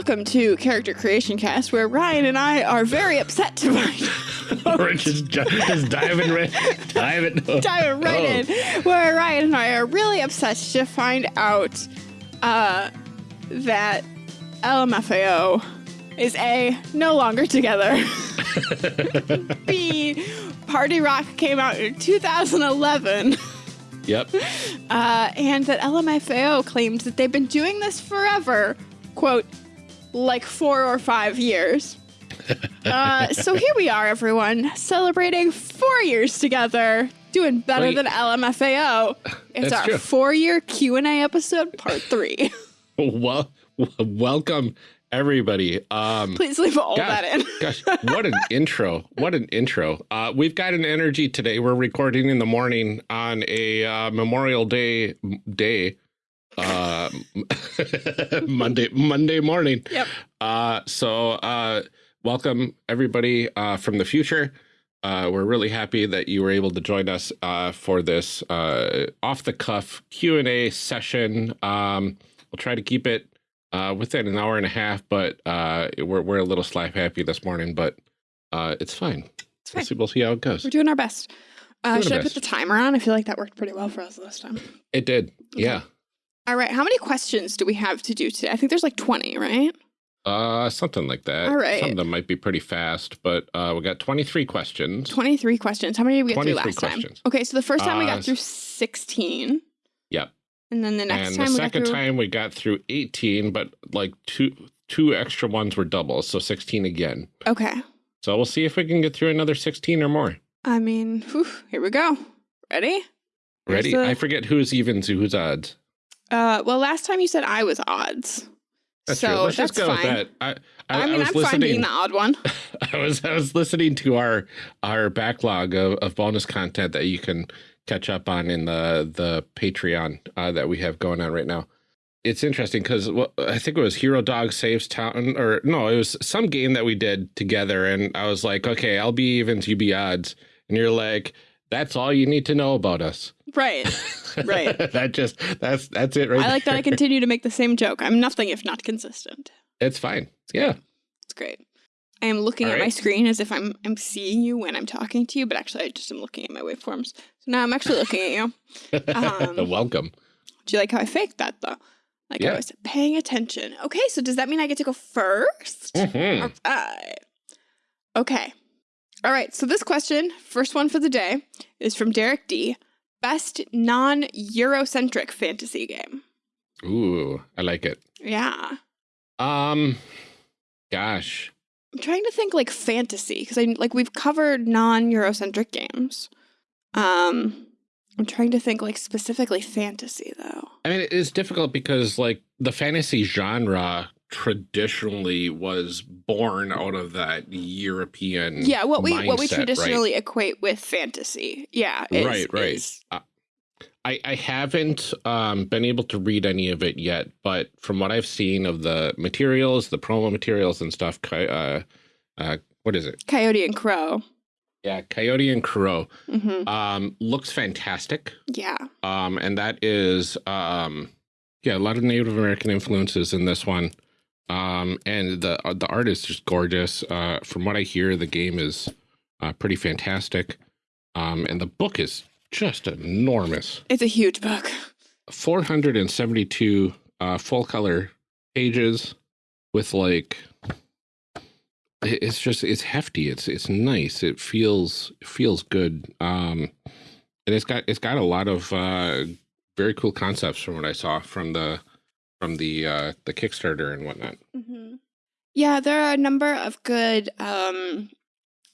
welcome to Character Creation Cast, where Ryan and I are very upset to find We're just, ju- just diving right, diving, diving right Oh. in, where Ryan and I are really upset to find out uh, that LMFAO is A, no longer together. B, Party Rock came out in 2011. Yep. Uh, and that LMFAO claims that they've been doing this forever, quote, like four or five years. Uh, so here we are, everyone, celebrating four years together, doing better Wait. than LMFAO. It's That's our true. four-year Q and A episode, part three. Well, welcome everybody. Um, Please leave all gosh, that in. gosh, what an intro! What an intro! Uh, we've got an energy today. We're recording in the morning on a uh, Memorial Day day, uh, Monday Monday morning. Yep. Uh, so uh, welcome everybody uh, from the future. Uh, we're really happy that you were able to join us uh, for this uh, off the cuff Q and A session. Um, we'll try to keep it uh, within an hour and a half, but uh, we're we're a little slap happy this morning, but uh, it's fine. It's We'll fine. see, we'll see how it goes. We're doing our best. Uh, should I put the timer on? I feel like that worked pretty well for us this time. It did, Okay. yeah. All right, how many questions do we have to do today? I think there's like 20, right? Uh, something like that. All right. Some of them might be pretty fast, but uh, we got 23 questions. 23 questions. How many did we get through 23 last time? questions. Okay, so the first time we Uh, got through 16. Yep. And then the next and time the we second got through time we got through 18, but like two two extra ones were doubles, so 16 again. Okay. So we'll see if we can get through another 16 or more. I mean, whew, here we go. Ready? Ready? the- I forget who's evens, who's odds. Uh, well, last time you said I was odds. That's so true. Let's that's just go fine. with that. I, I, I, mean, was I'm listening. fine being the odd one. I was I was listening to our our backlog of, of bonus content that you can catch up on in the the Patreon uh, that we have going on right now. It's interesting because well, I think it was Hero Dog Saves Town, or no, it was some game that we did together, and I was like, okay, I'll be evens, you be odds, and you're like, that's all you need to know about us. Right. Right. that just that's that's it right. I like that I continue to make the same joke. I'm nothing if not consistent. It's fine. Yeah. It's great. I am looking All at my screen as if I'm I'm seeing you when I'm talking to you, but actually I just am looking at my waveforms. So now I'm actually looking at you. Um, Welcome. Do you like how I faked that though? Like I was paying attention. Okay, so does that mean I get to go 1st Mhm. All right. Okay. All right. So this question, first one for the day, is from Derek D. Best non-Eurocentric fantasy game. Ooh, I like it. Yeah. Um, gosh. I'm trying to think like fantasy because I like we've covered non-Eurocentric games. Um, I'm trying to think like specifically fantasy though. I mean, it's difficult because like the fantasy genre traditionally was born out of that European. Yeah, what we what we mindset, right? traditionally equate with fantasy. Yeah, is- Right, right. is- I, I haven't um, been able to read any of it yet, but from what I've seen of the materials, the promo materials and stuff, uh, uh, what is it? Coyote and Crow. Yeah, Coyote and Crow hmm um, looks fantastic. Yeah. um, and that is um, yeah, a lot of Native American influences in this one, um, and the uh, the art is just gorgeous. Uh, from what I hear, the game is uh, pretty fantastic, um, and the book is just enormous. It's a huge book. Four hundred and seventy two uh, full color pages with like. It's just it's hefty. It's it's nice. It feels feels good. Um, and it's got it's got a lot of uh, very cool concepts from what I saw from the from the uh, the Kickstarter and whatnot. hmm Yeah, there are a number of good um,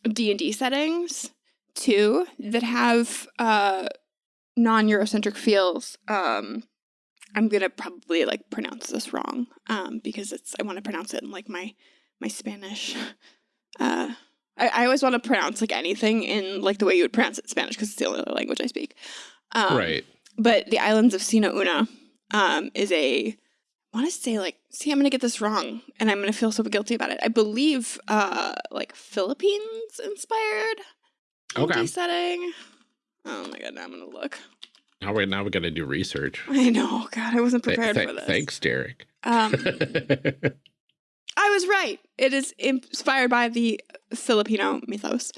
D and D settings too that have uh, non-Eurocentric feels. Um, I'm gonna probably like pronounce this wrong um, because it's I want to pronounce it in like my my Spanish. Uh, I, I always want to pronounce like anything in like the way you would pronounce it in Spanish because it's the only other language I speak. Um, right. but the islands of Sina Una um, is a want to say like see I'm gonna get this wrong and I'm gonna feel so guilty about it. I believe uh like Philippines inspired Okay. Setting. Oh my god, now I'm gonna look. Now we now we got to do research. I know, God, I wasn't prepared th- for this. Thanks, Derek. Um, I was right. It is inspired by the Filipino mythos,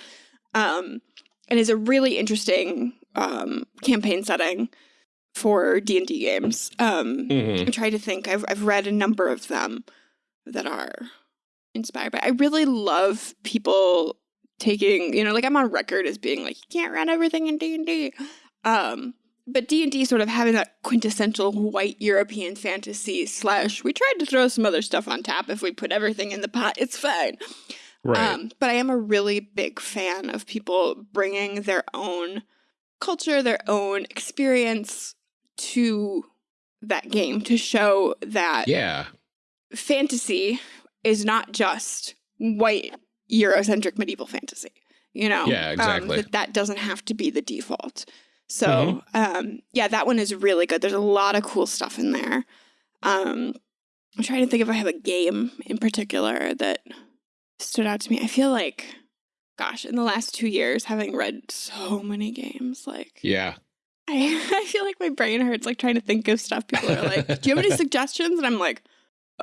um, and is a really interesting um, campaign setting for D and D games. Um, Mhm. I'm trying to think. I've I've read a number of them that are inspired by. I really love people taking, you know, like I'm on record as being like, you can't run everything in D and D. Um, but D and D sort of having that quintessential white European fantasy slash. We tried to throw some other stuff on top. If we put everything in the pot, it's fine. Right. Um, but I am a really big fan of people bringing their own culture, their own experience to that game to show that yeah. fantasy is not just white Eurocentric medieval fantasy. You know, Yeah, Um, exactly. that that doesn't have to be the default. So, Mm-hmm. um, yeah, that one is really good. There's a lot of cool stuff in there. Um, I'm trying to think if I have a game in particular that stood out to me. I feel like, gosh, in the last two years, having read so many games, like Yeah. I, I feel like my brain hurts like trying to think of stuff. People are like, "Do you have any suggestions?" And I'm like,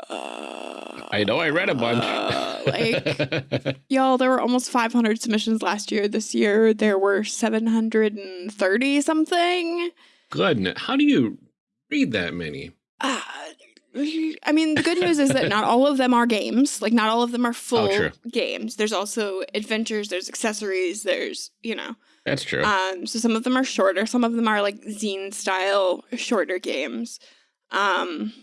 uh, I know I read a bunch. uh, like, y'all, there were almost 500 submissions last year. This year, there were 730 something. Good. How do you read that many? Uh, I mean, the good news is that not all of them are games. Like, not all of them are full true. games. There's also adventures. There's accessories. There's you know. That's true. Um, so some of them are shorter. Some of them are like zine style shorter games. Um,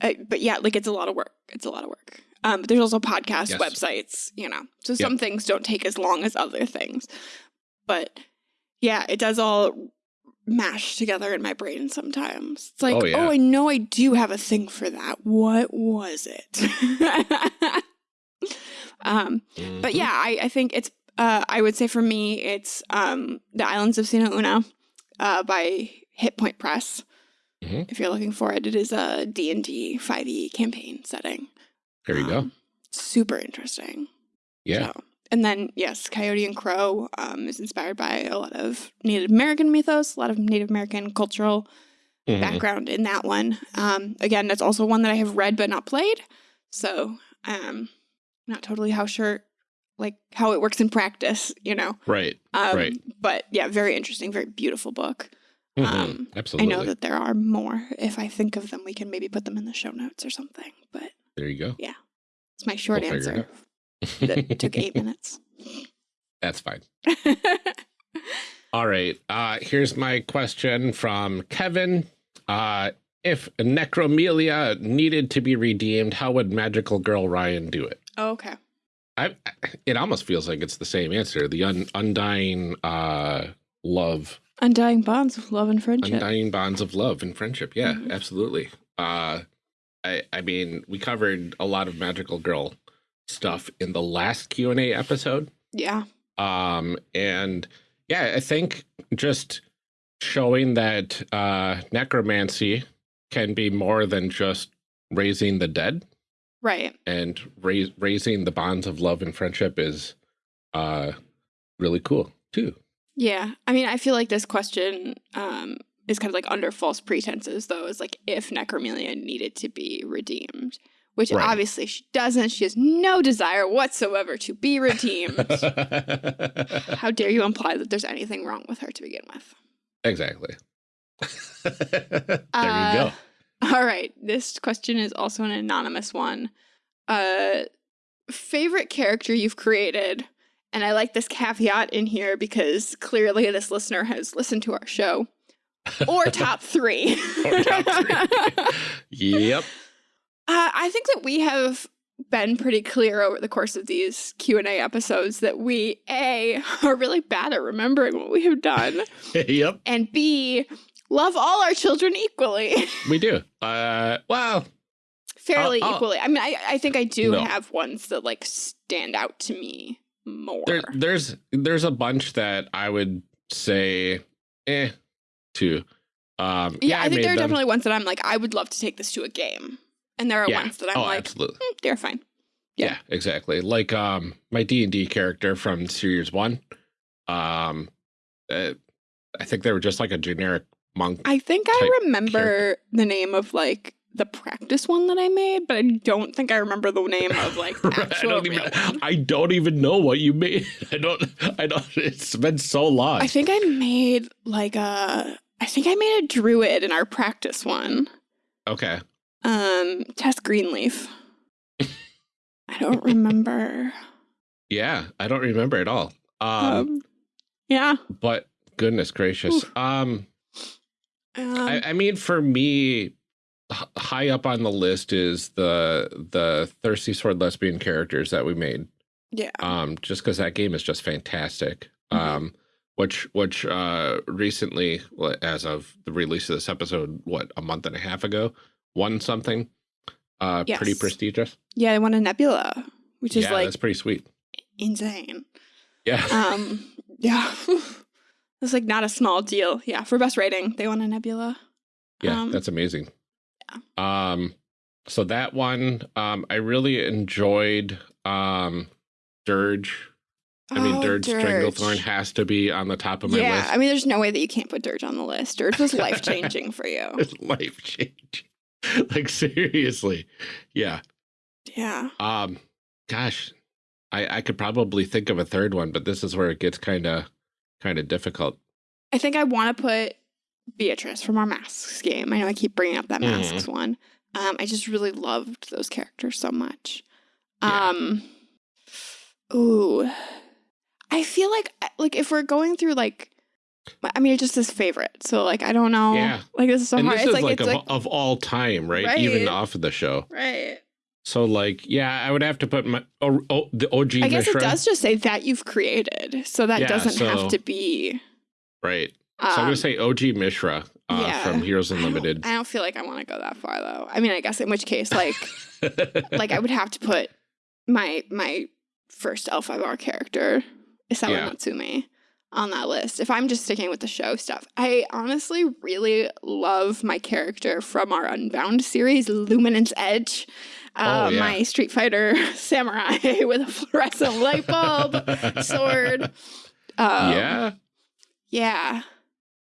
I- but yeah, like it's a lot of work. It's a lot of work. Um, but there's also podcast Yes. websites, you know. So some things don't take as long as other things. But yeah, it does all mash together in my brain sometimes. It's like, Oh, oh. I know I do have a thing for that. What was it? um, but Mhm. yeah, I, I think it's uh, I would say for me it's um, The Islands of Sina Una uh, by Hit Point Press. Mhm. If you're looking for it, it is a D&D 5e campaign setting. there you go. Um, Super interesting. Yeah. So- and then yes, Coyote and Crow um, is inspired by a lot of Native American mythos, a lot of Native American cultural Mhm. background in that one. Um, again, that's also one that I have read but not played. So um not totally how sure like how it works in practice, you know. Right. Um, Right. But yeah, very interesting, very beautiful book. Mhm. Um, Absolutely. I know that there are more. If I think of them, we can maybe put them in the show notes or something. But there you go. Yeah. It's my short We'll it answer. That took eight minutes. That's fine. All right. Uh, here's my question from Kevin. Uh, if Necromelia needed to be redeemed, how would Magical Girl Ryan do it? okay. I, it almost feels like it's the same answer. The un, undying uh, love, Undying bonds of love and friendship. undying bonds of love and friendship. Yeah, Mhm. absolutely. Uh, I, I mean, we covered a lot of Magical Girl stuff in the last Q and A episode. Yeah. um and yeah i think just showing that uh necromancy can be more than just raising the dead Right. and raise, raising the bonds of love and friendship is uh really cool too Yeah. I mean, I feel like this question um, is kind of like under false pretenses, though, is like if Necromelia needed to be redeemed, which Right. obviously she doesn't. She has no desire whatsoever to be redeemed. How dare you imply that there's anything wrong with her to begin with? exactly there Uh, you go All right. This question is also an anonymous one. Uh, favorite character you've created? And I like this caveat in here because clearly this listener has listened to our show. Or top three. Or top three. yep Uh, I think that we have been pretty clear over the course of these Q and A episodes that we a are really bad at remembering what we have done, yep and b love all our children equally, we do uh well fairly I'll- I'll- equally. I mean, I, I think I do No. have ones that like stand out to me more. There, there's there's a bunch that I would say, eh, to. Um, yeah, I, think there are them. definitely ones that I'm like, I would love to take this to a game, and there are Yeah. ones that I'm oh, like, absolutely. "Hmm, they're fine. Yeah. yeah. exactly. Like um, my D and D character from Series One. Um, uh, I think they were just like a generic monk. I think I remember the name of like the practice one that I made, but I don't think I remember the name of like the Right, I actual don't real even. one. I don't even know what you made. I don't. I don't. It's been so long. I think I made like a I think I made a druid in our practice one. okay. Um Tess Greenleaf. I don't remember. Yeah, I don't remember at all. Um, Um, yeah. but goodness gracious. Oof. Um, Um, I, I mean, for me, h- high up on the list is the the thirsty sword lesbian characters that we made. yeah. Um, just because that game is just fantastic. Mhm. Um, which which uh recently, as of the release of this episode, what a month and a half ago, won something. Uh, pretty prestigious. Yeah, I won a nebula, which is yeah, like that's pretty sweet. insane. Yeah. Um yeah. It's like not a small deal. Yeah, for best rating, they won a nebula. Yeah, Um, that's amazing. Yeah. Um, so that one, um, I really enjoyed. Um, Dirge. I mean, Oh, Dirge, Stranglethorn has to be on the top of my yeah, list. Yeah, I mean, there's no way that you can't put Dirge on the list. Dirge was life changing for you. It's life changing. like seriously, yeah. Yeah. Um, gosh, I I could probably think of a third one, but this is where it gets kind of kind of difficult. I think I want to put Beatrice from our Masks game. I know I keep bringing up that Mhm. Masks one. Um, I just really loved those characters so much. Yeah. Um, ooh, I feel like like if we're going through like, I mean, just is favorite. So like, I don't know. Yeah. Like this is so and hard. this it's is like, like, it's of, like of all time, right? Even off of the show. right. So like, yeah, I would have to put my oh, oh the OG I guess Mishra, it does just say that you've created, so that Yeah, doesn't so- have to be. right? Um, so I'm gonna say OG Mishra uh, yeah. from Heroes I don't- Unlimited. I don't feel like I want to go that far though. I mean, I guess in which case, like. like I would have to put my my first L5R character, Isawa Yeah. Natsume, on that list. If I'm just sticking with the show stuff. I honestly really love my character from our Unbound series, Luminance Edge. Uh, Oh, yeah. My Street Fighter samurai with a fluorescent light bulb sword. Um, yeah, Yeah.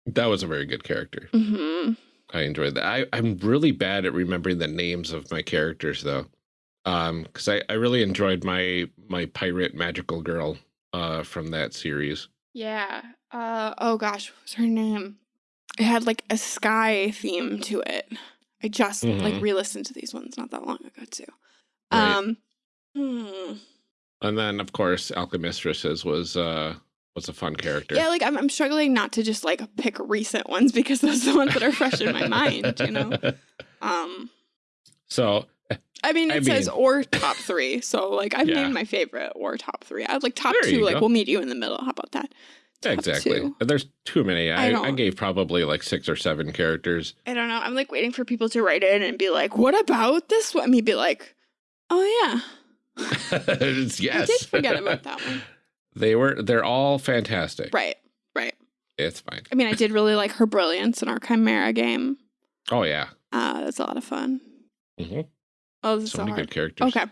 that was a very good character. hmm I enjoyed that. I, I'm really bad at remembering the names of my characters though. Um, because I, I really enjoyed my my pirate magical girl uh from that series. Yeah. Uh oh gosh, what was her name? It had like a sky theme to it. I just like Mhm. re-listened to these ones not that long ago too. Right. Um hmm. And then of course Alchemistresses was uh was a fun character. Yeah, like I'm I'm struggling not to just like pick recent ones because those are the ones that are fresh in my mind, you know. Um So I mean I it says mean- or top three, so like I've Yeah. named my favorite or top three. I'd like top There two, like go. we'll meet you in the middle. How about that? Exactly. two. There's too many. I I, I, gave probably like six or seven characters. I don't know. I'm like waiting for people to write in and be like, "What about this one?" Me be like, "Oh yeah, yes. I did forget about that one." They were they're all fantastic. Right, right. It's fine. I mean, I did really like her brilliance in our Chimera game. Oh yeah. Uh, that's a lot of fun. Mm -hmm. Oh, this is So so many hard. good characters. Okay.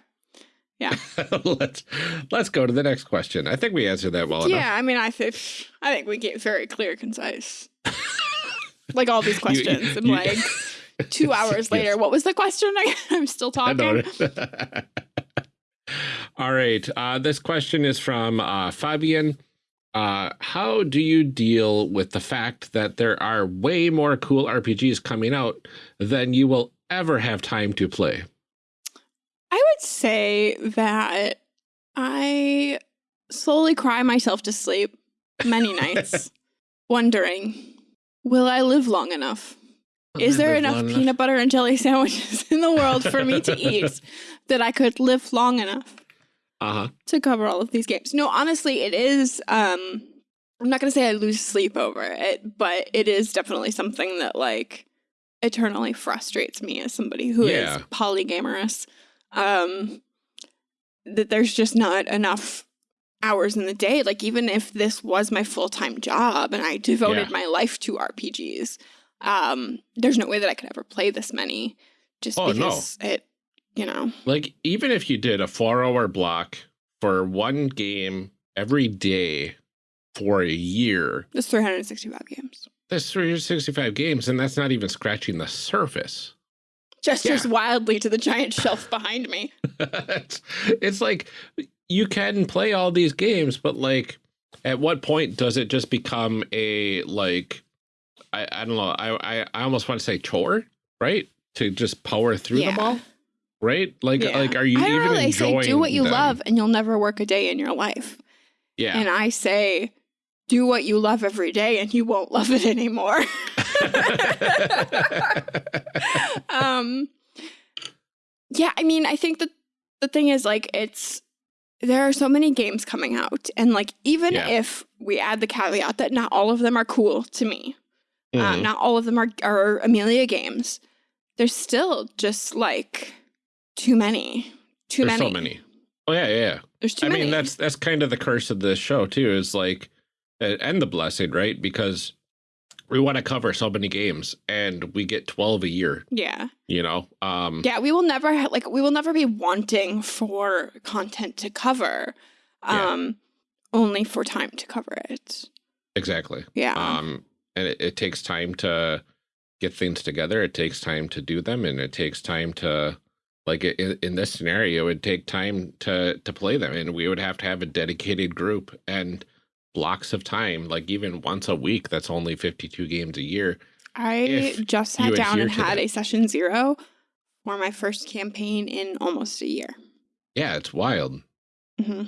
let's let's go to the next question. I think we answered that well enough. Yeah, I mean, I think I think we get very clear, concise. like all these You- questions, and you- like two hours later, what was the question? I'm still talking. All right. Uh, this question is from uh, Fabian. Uh, how do you deal with the fact that there are way more cool RPGs coming out than you will ever have time to play? I would say that I slowly cry myself to sleep many nights, wondering, will I live long enough? Is there enough peanut butter and jelly sandwiches in the world for me to eat that I could live long enough Uh huh. to cover all of these games? No, honestly, it is. Um, I'm not gonna say I lose sleep over it, but it is definitely something that like eternally frustrates me as somebody who is Yeah. polygamorous. Um, that there's just not enough hours in the day. Like even if this was my full time job and I devoted Yeah. my life to RPGs, um, there's no way that I could ever play this many, just Oh, no. because it, you know, Like, even if you did a four hour block for one game every day for a year, That's 365 games. that's 365 games, and that's not even scratching the surface. Gestures Yeah. wildly to the giant shelf behind me. it's, it's like you can play all these games, but like, at what point does it just become a like, I, I don't know, I, I I almost want to say chore, right? To just power through Yeah. them all, right? Like Yeah. like are you I even. They enjoying say do what you them? love and you'll never work a day in your life. Yeah. And I say do what you love every day and you won't love it anymore. um yeah i mean i think that the thing is like it's there are so many games coming out and like even Yeah. if we add the caveat that not all of them are cool to me uh, Mhm. not all of them are, are amelia games there's still just like too many too There's many so many. Oh yeah, yeah. yeah. there's too I many mean, that's that's kind of the curse of this show too. Is like, and the blessing, right? Because we want to cover so many games, and we get twelve a year. yeah You know, um, Yeah, we will never like we will never be wanting for content to cover, Yeah. um, only for time to cover it. exactly. Yeah, Um, and it, it takes time to get things together. It takes time to do them, and it takes time to, like in, in this scenario, it would take time to to play them, and we would have to have a dedicated group and blocks of time, like even once a week. That's only fifty two games a year. I if just sat down and had that. a session zero for my first campaign in almost a year. Yeah, it's wild. hmm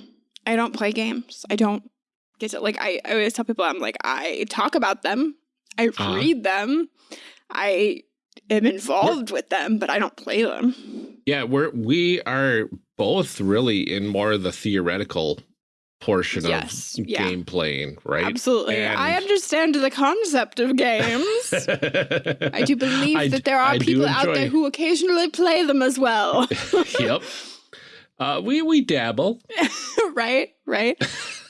I don't play games. I don't get to like. I, I always tell people I'm like I talk about them. I Uh-huh. read them. I am involved with them, but I don't play them. Yeah, we're we are both really in more of the theoretical portion Yes, of yeah. game playing, right? Absolutely, I understand the concept of games. I do believe I that there are I people out there who occasionally play them as well. yep. Uh, we we dabble. right? Right?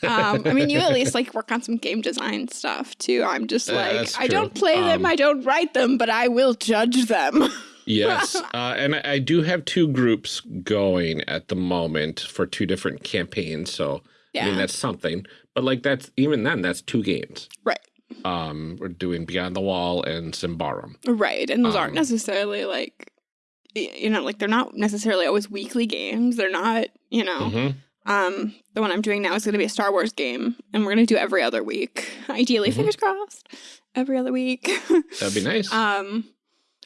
Um, I mean, you at least like work on some game design stuff too. I'm just Uh, like, that's I don't play them, Um, I don't write them, but I will judge them. Yes, uh, and I, I do have two groups going at the moment for two different campaigns. So yeah. I mean that's something. But like that's even then that's two games. right. Um, we're doing Beyond the Wall and Symbaroum. Right. And those aren't Um, necessarily like, you know, like they're not necessarily always weekly games. They're not, you know, Mhm. Um, the one I'm doing now is going to be a Star Wars game, and we're going to do every other week. Ideally, Mhm. fingers crossed, every other week. That'd be nice. um,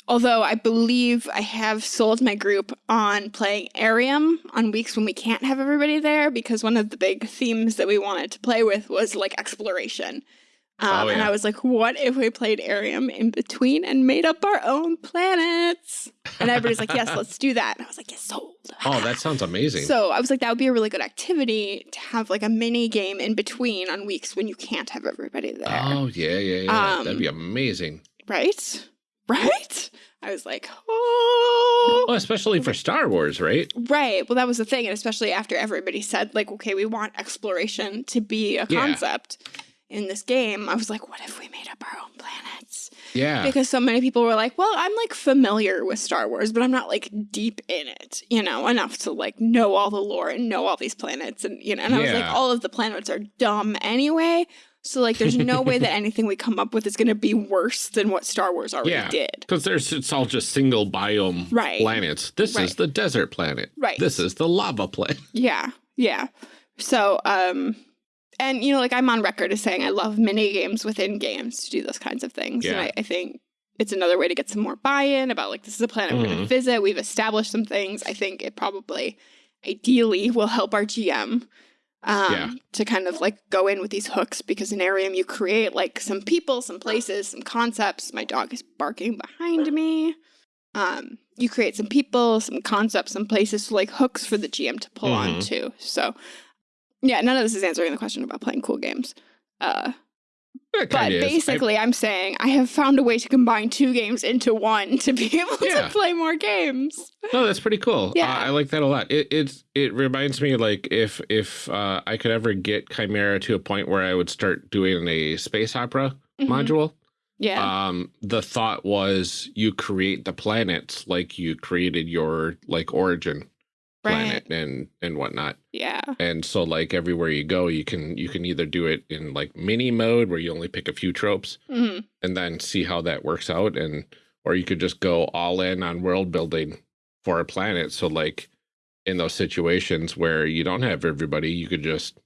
although I believe I have sold my group on playing Arium on weeks when we can't have everybody there because one of the big themes that we wanted to play with was like exploration. Um, Oh, And. I was like, what if we played Arium in between and made up our own planets? And everybody's like, yes, let's do that. And I was like, yes, sold. oh, that sounds amazing. So I was like, that would be a really good activity to have like a mini game in between on weeks when you can't have everybody there. Oh yeah, yeah, yeah. Um, That'd be amazing. Right? Right? I was like, oh. Well, especially for Star Wars, right? Right. Well, that was the thing. And especially after everybody said, like, okay, we want exploration to be a Yeah. concept in this game, I was like, what if we made up our own planets? Yeah. Because so many people were like, well, I'm like familiar with Star Wars, but I'm not like deep in it, you know, enough to like know all the lore and know all these planets. And, you know, and I was like, all of the planets are dumb anyway. So, like, there's no way that anything we come up with is going to be worse than what Star Wars already Yeah. did. Because there's it's all just single biome Right. planets. This is the desert planet. Right. This is the lava planet. Yeah, yeah. So, um, and you know, like I'm on record as saying I love mini games within games to do those kinds of things. And Yeah. I, I think it's another way to get some more buy-in about like this is a planet we're going to visit. We've established some things. I think it probably, ideally, will help our GM. Um, Yeah. to kind of like go in with these hooks because in Arium you create like some people, some places, some concepts. My dog is barking behind me. Um, you create some people, some concepts, some places, so like hooks for the GM to pull on Mhm. too. So, yeah, none of this is answering the question about playing cool games. Uh, It but. Basically, I'm saying I have found a way to combine two games into one to be able Yeah. to play more games. no, that's pretty cool. Yeah. Uh, I like that a lot. It it's it reminds me like if if uh, I could ever get Chimera to a point where I would start doing a space opera Mhm. module. Yeah. Um, the thought was you create the planets like you created your like origin planet and and whatnot. yeah. and so like everywhere you go you can you can either do it in like mini mode where you only pick a few tropes Mhm. and then see how that works out and or you could just go all in on world building for a planet. So like in those situations where you don't have everybody, you could just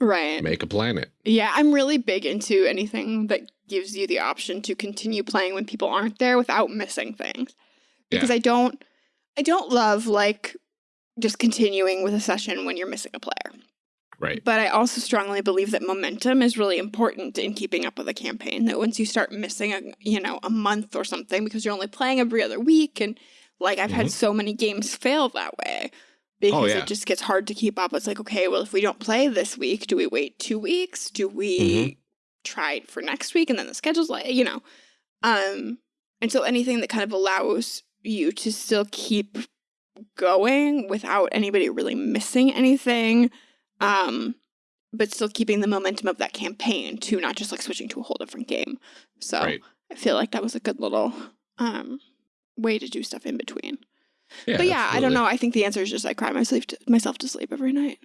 Right. make a planet. Yeah, I'm really big into anything that gives you the option to continue playing when people aren't there without missing things. Because I don't I don't love like just continuing with a session when you're missing a player. Right. But I also strongly believe that momentum is really important in keeping up with a campaign. That once you start missing a you know a month or something because you're only playing every other week, and like I've had Mhm. so many games fail that way because yeah. it just gets hard to keep up. It's like okay, well if we don't play this week, do we wait two weeks? Do we Mhm. try it for next week? And then the schedule's like you know, um, and so anything that kind of allows you to still keep going without anybody really missing anything um but still keeping the momentum of that campaign too not just like switching to a whole different game so Right. i feel like that was a good little um way to do stuff in between Yeah. but yeah i don't know i think the answer is just i cry myself to, myself to sleep every night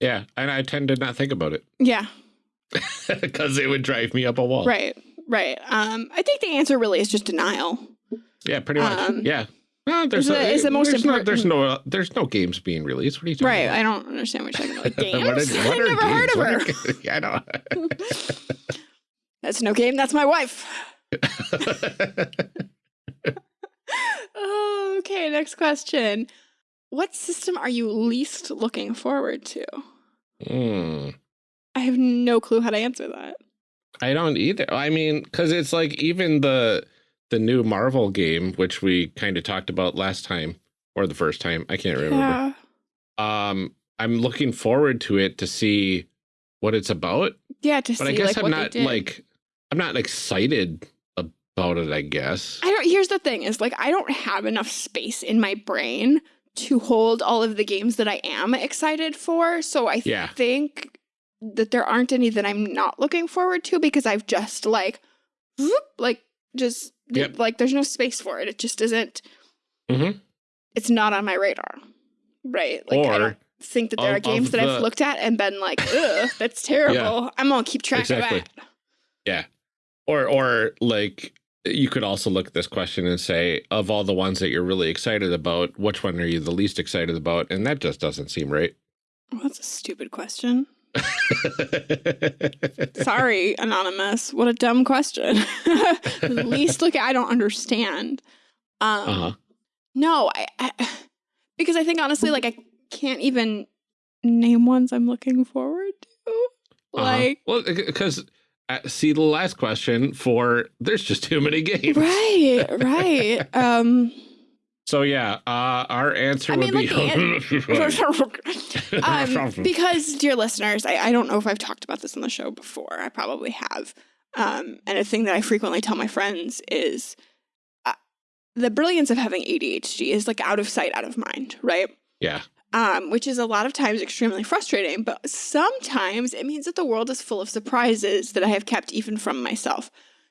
Yeah. And I tend to not think about it yeah because it would drive me up a wall. right right um i think the answer really is just denial Yeah, pretty much. Um, yeah. No, there's is the- is the most there's no, there's no uh, there's no games being released. What are you talking right about? i don't understand what you're talking about games What are- what i've never heard of her yeah, I know. that's no game that's my wife Oh, okay, next question. What system are you least looking forward to? Hmm. I have no clue how to answer that. I don't either. I mean, because it's like even the the new Marvel game, which we kind of talked about last time or the first time, I can't remember. Yeah. Um, I'm looking forward to it to see what it's about, Yeah, to but see I guess like I'm not like I'm not excited about it. I guess. I don't here's the thing is like I don't have enough space in my brain to hold all of the games that I am excited for. So I Yeah. think that there aren't any that I'm not looking forward to because I've just like whoop, like just Yep. like there's no space for it. It just isn't Mhm. it's not on my radar. Right? Like I don't think that there of- are games that I've looked at and been like, ugh, that's terrible. I'm gonna keep track Exactly. of that. Yeah, or or like you could also look at this question and say of all the ones that you're really excited about which one are you the least excited about and that just doesn't seem right Well, that's a stupid question. Sorry, anonymous. What a dumb question. At least look, I don't understand. Um, uh-huh No, I, I because I think honestly, like I can't even name ones I'm looking forward to. uh-huh. Like, well because uh, see the last question for there's just too many games right, right. Um, so yeah uh our answer I would mean, be um, because, dear listeners, I, I don't know if I've talked about this on the show before. I probably have. Um, and a thing that I frequently tell my friends is uh, the brilliance of having ADHD is like out of sight, out of mind, right? yeah Um, which is a lot of times extremely frustrating, but sometimes it means that the world is full of surprises that I have kept even from myself.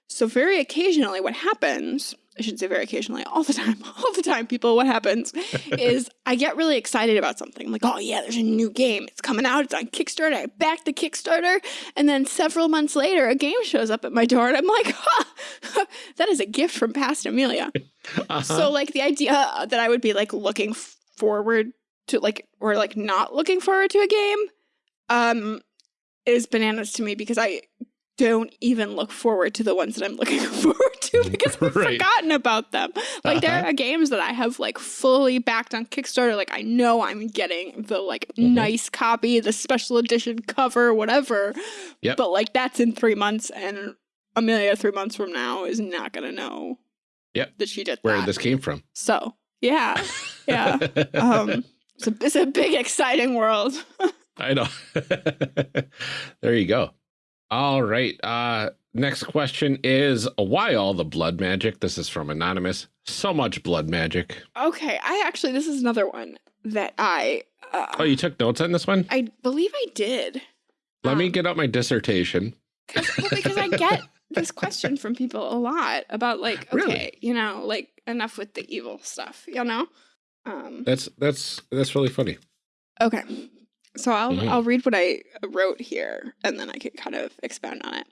So, very occasionally, what happens, I should say very occasionally, all the time, all the time, people, what happens is I get really excited about something. I'm like, oh, yeah, there's a new game. It's coming out. It's on Kickstarter. I back the Kickstarter. And then several months later, a game shows up at my door, and I'm like, huh, that is a gift from past Amelia. Uh-huh. So like the idea that I would be like looking forward to like or like not looking forward to a game um is bananas to me because I don't even look forward to the ones that I'm looking forward to because I've Right. forgotten about them. Like there Uh-huh. are games that I have like fully backed on Kickstarter like I know I'm getting the like Mhm. nice copy, the special edition cover, whatever. Yep. But like that's in 3 months and Amelia 3 months from now is not going to know Yep. that she did where that. this came from So, yeah, yeah. Um, it's, a, it's a big, exciting world. I know. there you go. All right. Uh next question is why all the blood magic? This is from anonymous. So much blood magic. okay, I actually, this is another one that I, uh, Oh, you took notes on this one? I believe I did. Let me um, get out my dissertation. Well, because I get this question from people a lot about like, okay, Really? you know, like enough with the evil stuff, you know? Um, That's that's that's really funny. okay. So I'll Mhm. I'll read what I wrote here and then I can kind of expound on it.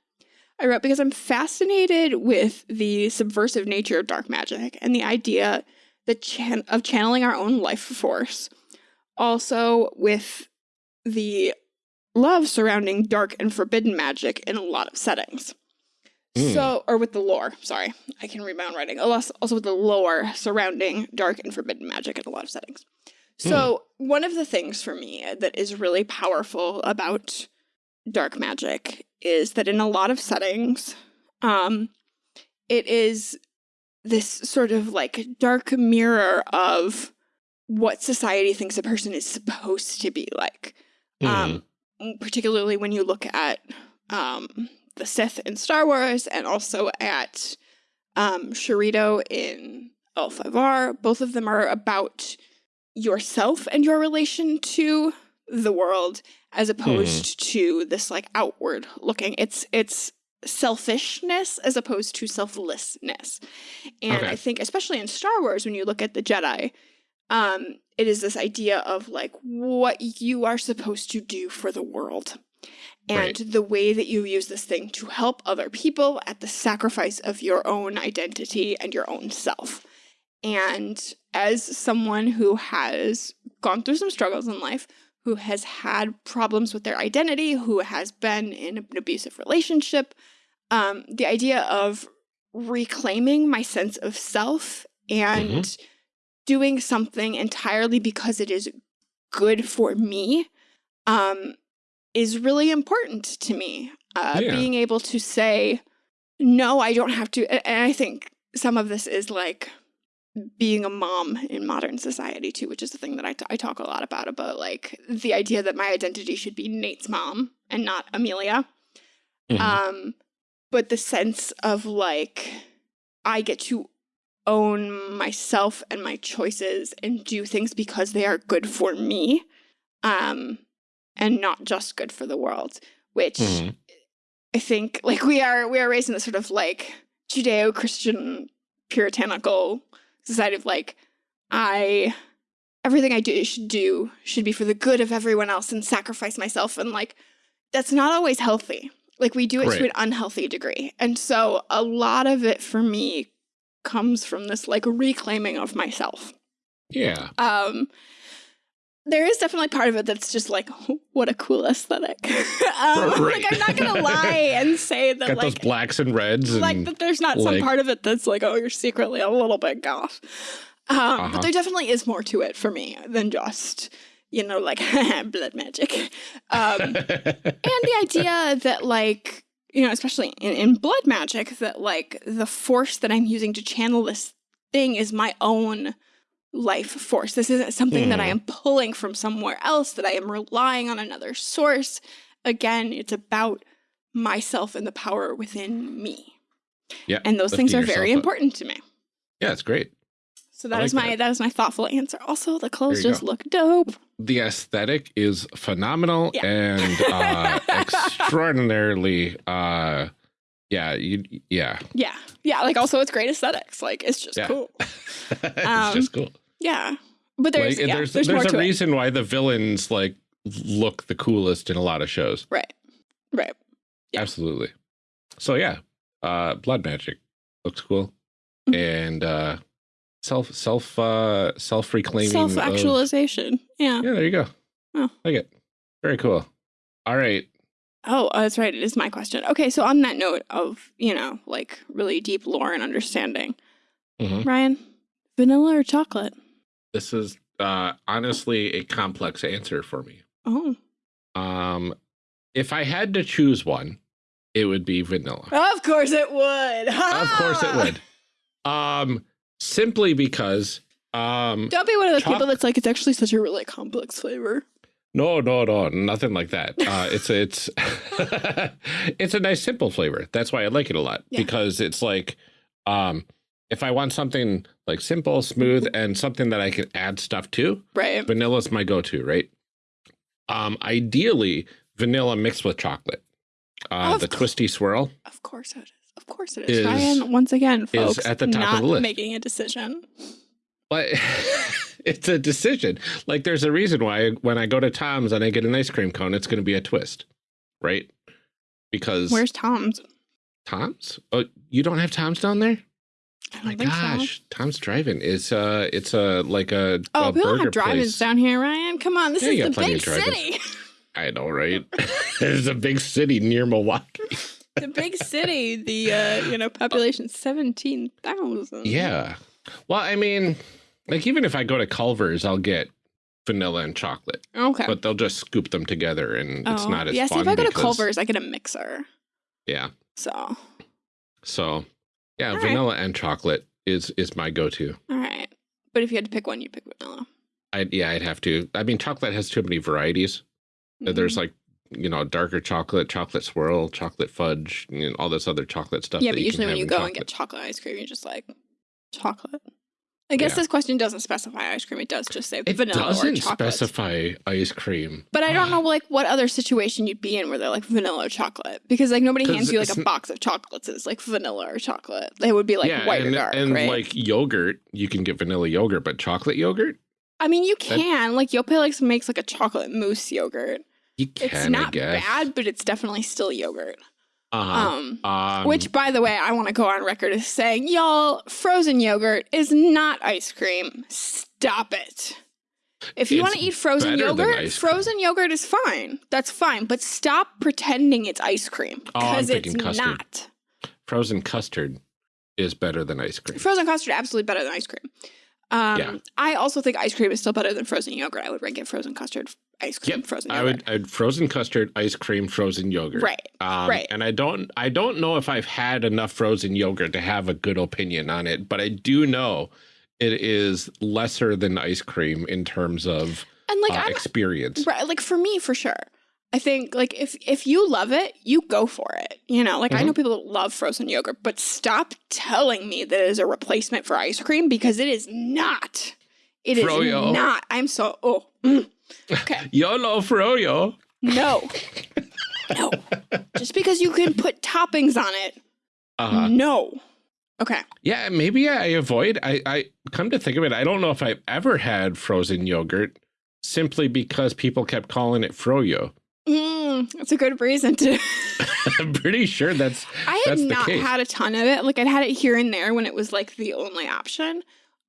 I wrote because I'm fascinated with the subversive nature of dark magic and the idea that chan of channeling our own life force. Also, with the love surrounding dark and forbidden magic in a lot of settings. Mm. So, or with the lore, sorry, I can read my own writing. Also, with the lore surrounding dark and forbidden magic in a lot of settings. So, mm. One of the things for me that is really powerful about dark magic is that in a lot of settings, um, it is this sort of like dark mirror of what society thinks a person is supposed to be like. Mm. Um, particularly when you look at um, the Sith in Star Wars and also at um, Shirito in L5R. Both of them are about yourself and your relation to the world as opposed mm. to this like outward looking. It's it's selfishness as opposed to selflessness. And okay. I think especially in Star Wars when you look at the Jedi, um, it is this idea of like what you are supposed to do for the world and right. the way that you use this thing to help other people at the sacrifice of your own identity and your own self. And as someone who has gone through some struggles in life, who has had problems with their identity, who has been in an abusive relationship, um, the idea of reclaiming my sense of self and mm -hmm doing something entirely because it is good for me um, is really important to me. Uh, yeah. Being able to say, no, I don't have to. And I think some of this is like being a mom in modern society too, which is the thing that I, I talk a lot about, about like the idea that my identity should be Nate's mom and not Amelia. Mm -hmm. Um, but the sense of like, I get to own myself and my choices and do things because they are good for me um, and not just good for the world, which mm -hmm. I think like we are we are raised in this sort of like Judeo-Christian puritanical society of like I everything I do should do should be for the good of everyone else and sacrifice myself and like that's not always healthy. Like we do it right. to an unhealthy degree. And so a lot of it for me comes from this like reclaiming of myself. Yeah. Um, there is definitely part of it that's just like, what a cool aesthetic. um, right. Like, I'm not gonna lie and say that Got like those blacks and reds, like and, that. There's not like, some part of it that's like, oh, you're secretly a little bit goth. Um, uh -huh. But uh-huh. there definitely is more to it for me than just you know like blood magic, um, and the idea that like you know, especially in, in blood magic, that like the force that I'm using to channel this thing is my own life force. This isn't something mm. that I hmm. am pulling from somewhere else, that I am relying on another source. Again, it's about myself and the power within me. Yeah. And those things are very up. important to me. Yeah, it's great. So that like is my that. that is my thoughtful answer. Also, the clothes just go. look dope. The aesthetic is phenomenal yeah. and uh, extraordinarily uh yeah, you yeah. Yeah. Yeah, like also it's great aesthetics. Like it's just yeah. cool. it's um, just cool. Yeah. But there's like, yeah, there's, there's, there's a reason it. why the villains like look the coolest in a lot of shows. Right. Right. Yeah. Absolutely. So yeah, uh blood magic looks cool. Mm -hmm. And uh self self uh self reclaiming self actualization. Yeah. Yeah, there you go. Oh. Like it. Very cool. All right. Oh, uh, that's right. It is my question. Okay, so on that note of, you know, like really deep lore and understanding, mm -hmm. Ryan, vanilla or chocolate? This is uh, honestly a complex answer for me. Oh. Um, if I had to choose one, it would be vanilla. Of course it would. of course it would. Um, simply because um, don't be one of those people that's like it's actually such a really complex flavor. No, no, no, nothing like that. Uh, it's it's it's a nice simple flavor. That's why I like it a lot yeah. because it's like um, if I want something like simple, smooth, and something that I can add stuff to, right? Vanilla's my go-to, right? Um, ideally, vanilla mixed with chocolate. Uh, the twisty swirl. Of course it is. Of course it is. is Ryan, once again, folks, at the top not of the list. making a decision. But it's a decision. Like there's a reason why when I go to Tom's and I get an ice cream cone, it's going to be a twist, right? Because where's Tom's? Tom's? Oh, you don't have Tom's down there? Don't My think so. gosh, Tom's Driving is uh, it's a like a, Oh, a we don't have drive-ins down here, Ryan. Come on, this Yeah, is the big city. I know, right? There's a big city near Milwaukee. the big city. The uh, you know population seventeen thousand. Yeah. Well, I mean, like even if I go to Culver's, I'll get vanilla and chocolate, Okay. but they'll just scoop them together, and it's Oh, not as yeah. See, if I go to Culver's, I get a mixer. yeah. So So, yeah, All right. vanilla and chocolate is is my go-to. all right. But if you had to pick one, you'd pick vanilla. I yeah, I'd have to. I mean, chocolate has too many varieties. Uh, Mm-hmm. There's like you know darker chocolate, chocolate swirl, chocolate fudge, and all this other chocolate stuff. yeah, but usually when you go and get chocolate ice cream, you're just like chocolate. I guess Yeah. this question doesn't specify ice cream. It does just say it vanilla or doesn't chocolate. specify ice cream. But I don't know like what other situation you'd be in where they're like vanilla or chocolate because like nobody hands you like a box of chocolates it's like vanilla or chocolate. They would be like yeah, white and, or dark, and right? like yogurt, you can get vanilla yogurt, but chocolate yogurt, I mean, you can like Yoplait likes makes like a chocolate mousse yogurt. you can. It's not bad, but it's definitely still yogurt. Uh-huh. Um, Um, which, by the way, I want to go on record as saying, y'all, frozen yogurt is not ice cream. Stop it. If you want to eat frozen yogurt, frozen yogurt is fine. That's fine. But stop pretending it's ice cream Oh, because it's custard. not. frozen custard is better than ice cream. Frozen custard absolutely better than ice cream. Um, Yeah. I also think ice cream is still better than frozen yogurt. I would rank it frozen custard, ice cream, Yep, frozen I yogurt. would I'd frozen custard, ice cream, frozen yogurt. Right. Um, right. And I don't I don't know if I've had enough frozen yogurt to have a good opinion on it, but I do know it is lesser than ice cream in terms of And like uh, experience. Right, like for me, for sure. I think like if if you love it, you go for it. You know, like I Mm-hmm. know people that love frozen yogurt, but stop telling me that it is a replacement for ice cream because it is not. It is Froyo. not. I'm so oh mm. okay. YOLO froyo. No, no. Just because you can put toppings on it, Uh -huh. no. Okay. yeah, maybe I avoid. I, I come to think of it, I don't know if I've ever had frozen yogurt simply because people kept calling it froyo. Mm, that's a good reason to. I'm pretty sure that's I had That's not had a ton of it. Like I'd had it here and there when it was like the only option.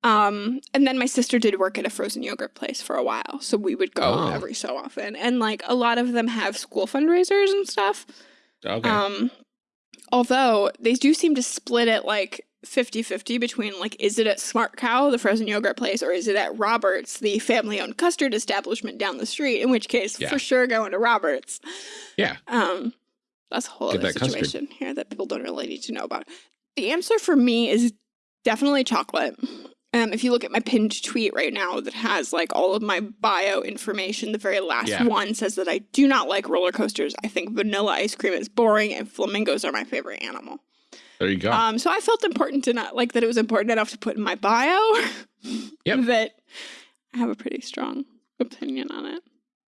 Um, and then my sister did work at a frozen yogurt place for a while, so we would go Oh. every so often. And like a lot of them have school fundraisers and stuff. okay. Um, although they do seem to split it like 50-50 between like is it at Smart Cow, the frozen yogurt place, or is it at Roberts, the family-owned custard establishment down the street? In which case, Yeah. for sure, going to Roberts. yeah. Um, that's a whole Get other that custard. situation here that people don't really need to know about. The answer for me is definitely chocolate. Um, if you look at my pinned tweet right now that has like all of my bio information, the very last Yeah. one says that I do not like roller coasters. I think vanilla ice cream is boring and flamingos are my favorite animal. There you go. Um, so I felt important to not like that it was important enough to put in my bio Yep. that I have a pretty strong opinion on it.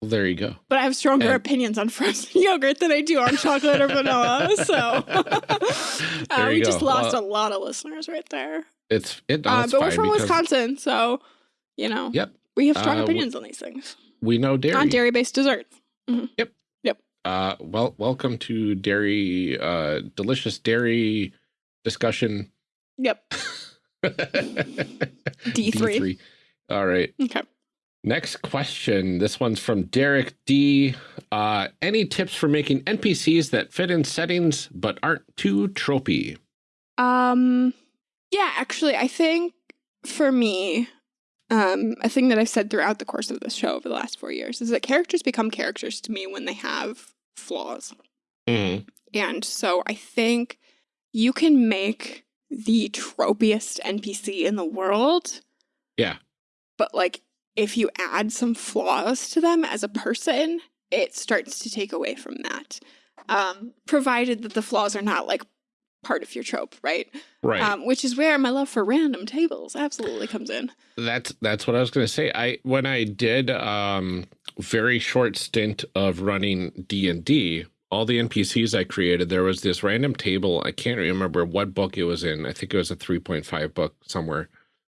Well, there you go. But I have stronger And- opinions on frozen yogurt than I do on chocolate or vanilla. So uh, we you just lost Well, a lot of listeners right there. It's it. no, Uh, but we're from Wisconsin, so you know Yep. we have strong Uh, opinions on these things. We know dairy. On dairy based desserts. Uh, well, welcome to dairy. Uh, delicious dairy discussion. Yep. D3. All right. Okay. Next question. This one's from Derek D. Uh, any tips for making NPCs that fit in settings but aren't too tropey? Um yeah, actually I think for me, um, a thing that I've said throughout the course of this show over the last four years is that characters become characters to me when they have flaws. Mhm. And so I think you can make the tropiest NPC in the world. Yeah. But like if you add some flaws to them as a person, it starts to take away from that. Um, provided that the flaws are not like part of your trope, right? Right. Um, which is where my love for random tables absolutely comes in. That's that's what I was going to say. I when I did um very short stint of running D&D, all the NPCs I created, there was this random table. I can't remember what book it was in. I think it was a 3.5 book somewhere.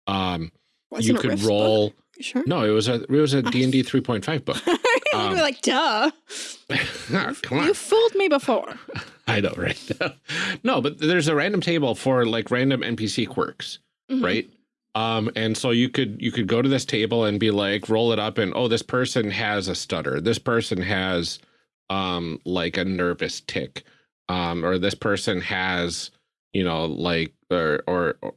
Um you could roll sure? No, it was a it was a D&D 3.5 book. Um, be like, duh. Come on. You fooled me before. I know, right? no, but there's a random table for like random NPC quirks, Mhm. Mm-hmm. right? Um, and so you could you could go to this table and be like, roll it up, and oh, this person has a stutter. This person has um like a nervous tick, um, or this person has you know like or or, or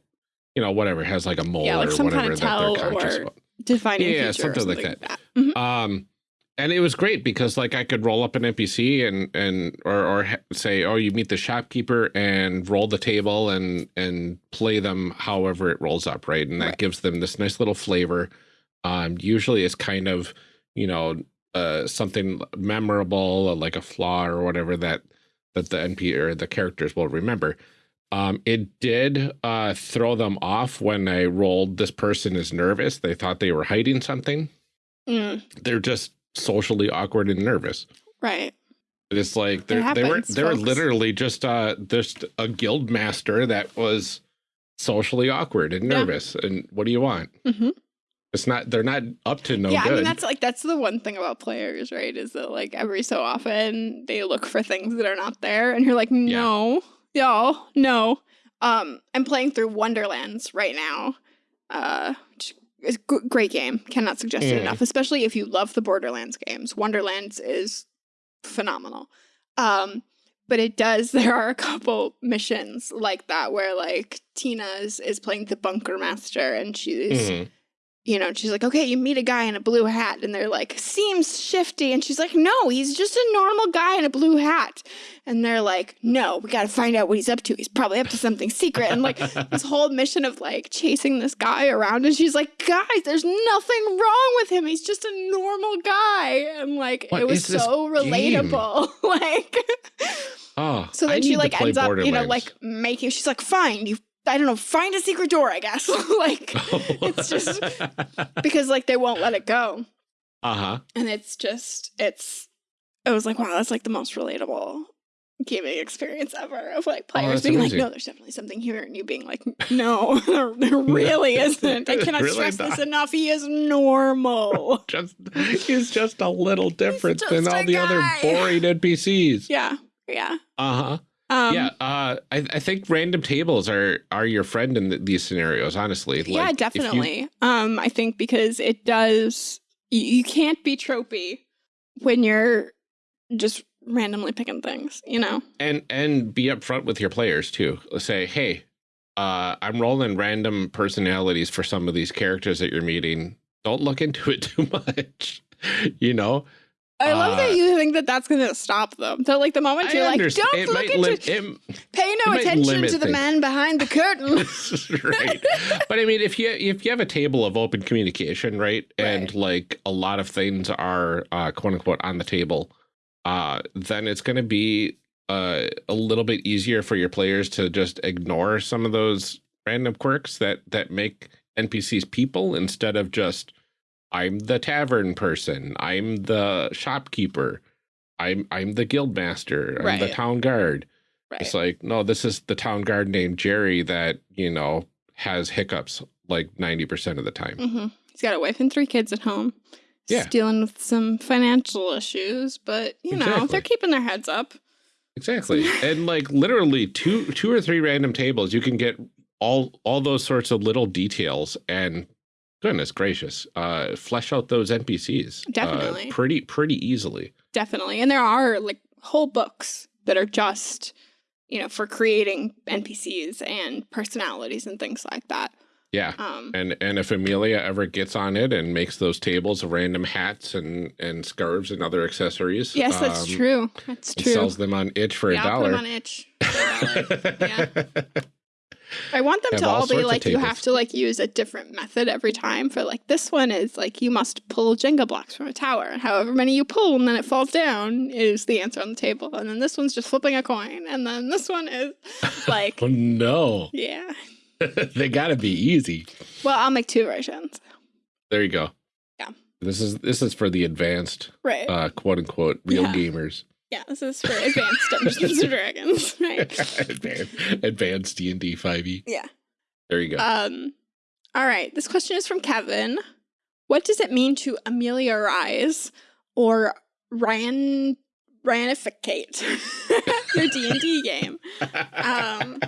you know whatever has like a mole Yeah, like or some kind whatever of that tell they're conscious or about. Defining Yeah, or something like something that. Mhm. Um, and it was great because like I could roll up an NPC and and or or say, oh, you meet the shopkeeper and roll the table and and play them however it rolls up, right? And that Right. gives them this nice little flavor. Um, usually it's kind of you know uh something memorable like a flaw or whatever that that the NP or the characters will remember. Um, it did uh, throw them off when I rolled this person is nervous. They thought they were hiding something Mm, they're just socially awkward and nervous. right. It's like they're, they were they were literally just uh just a guild master that was socially awkward and Yeah. nervous. And what do you want? hmm It's not they're not up to no yeah, good. I mean that's like that's the one thing about players, right? Is that like every so often they look for things that are not there, and you're like, no, y'all, no. Um, I'm playing through Wonderlands right now. Uh, which is a g- great game. Cannot suggest it Mm. enough. Especially if you love the Borderlands games, Wonderlands is phenomenal. Um, but it does. There are a couple missions like that where like Tina's is, playing the bunker master, and she's Mhm. You know, she's like, okay, you meet a guy in a blue hat, and they're like, seems shifty. And she's like, no, he's just a normal guy in a blue hat. And they're like, no, we got to find out what he's up to. He's probably up to something secret. And like this whole mission of like chasing this guy around, and she's like, guys, there's nothing wrong with him. He's just a normal guy. And like, What it was so relatable. like, oh, so I then she like ends up, you know, like making, she's like, fine, you, I don't know, find a secret door, I guess. like, it's just- because like they won't let it go. uh-huh. and it's just it's it was like wow that's like the most relatable gaming experience ever of like players Oh, being amazing. like no there's definitely something here and you being like no there, there really isn't i cannot Really stress this enough he is normal Just he's just a little different than all a the other boring NPCs. yeah yeah Uh-huh. Um yeah, uh, I, I think random tables are are your friend in th these scenarios. Honestly, yeah Like, you- definitely um i think because it does you, you can't be tropey when you're just randomly picking things you know and and be upfront with your players too. Say, hey, uh, I'm rolling random personalities for some of these characters that you're meeting. Don't look into it too much. you know, I love that Uh, you think that that's going to stop them. So, like, the moment I you're like, don't It look into, it, pay no attention to the things. man behind the curtain. right. But I mean, if you if you have a table of open communication, right, and like a lot of things are uh, quote unquote on the table, uh, then it's going to be uh, a little bit easier for your players to just ignore some of those random quirks that that make NPCs people instead of just I'm the tavern person, I'm the shopkeeper, I'm I'm the guild master, I'm the town guard. right. It's like, no, this is the town guard named Jerry that, you know, has hiccups like 90% of the time. hmm He's got a wife and three kids at home. He's Yeah. dealing with some financial issues, but, you know, they're keeping their heads up. Exactly. and like literally two two or three random tables, you can get all all those sorts of little details and goodness gracious, uh flesh out those NPCs. uh, Definitely. pretty pretty easily. Definitely. And there are, like, whole books that are just, you know, for creating NPCs and personalities and things like that. Yeah. Um, And and if Amelia ever gets on it and makes those tables of random hats and and scarves and other accessories, yes, that's um, true. That's true. sells them on itch for yeah, a dollar. them on itch. for a dollar. Yeah. I want them to all all, be like you have to like use a different method every time. For like this one is like you must pull Jenga blocks from a tower, and however many you pull and then it falls down is the answer on the table. And then this one's just flipping a coin, and then this one is like oh no. yeah. they gotta be easy. Well, I'll make two versions. There you go. Yeah. This is this is for the advanced Right. uh quote unquote real Yeah. gamers. Yeah, this is for advanced Dungeons and Dragons. Right. advanced advanced D and D five E. Yeah. There you go. Um. All right. This question is from Kevin. What does it mean to ameliorize or Ryan Ryanificate? your D and D game. Um,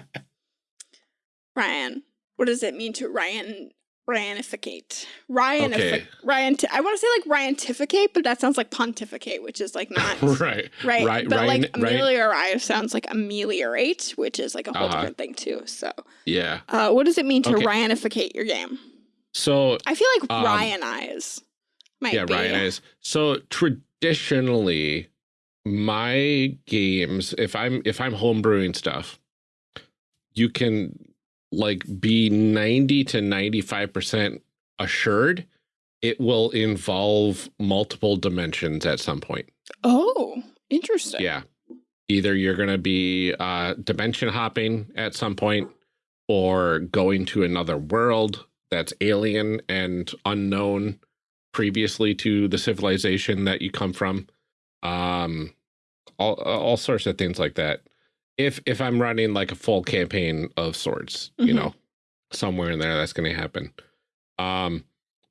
Ryan, what does it mean to Ryan Ryanificate? Ryan Okay. Ryan I want to say like Ryantificate, but that sounds like pontificate, which is like not right. right. Right, but Ryan- like ameliorate sounds like ameliorate, which is like a whole Uh-huh. different thing too. So, Yeah. uh, what does it mean to Okay. Ryanificate your game? So I feel like Um, Ryanize might yeah, be. Ryan is. So traditionally, my games, if I'm if I'm homebrewing stuff, you can like be 90 to 95% assured it will involve multiple dimensions at some point. Oh, interesting. Yeah. Either you're going to be uh, dimension hopping at some point or going to another world that's alien and unknown previously to the civilization that you come from. Um, all, all sorts of things like that. If if I'm running like a full campaign of swords, you Mhm. know, somewhere in there that's going to happen. Um,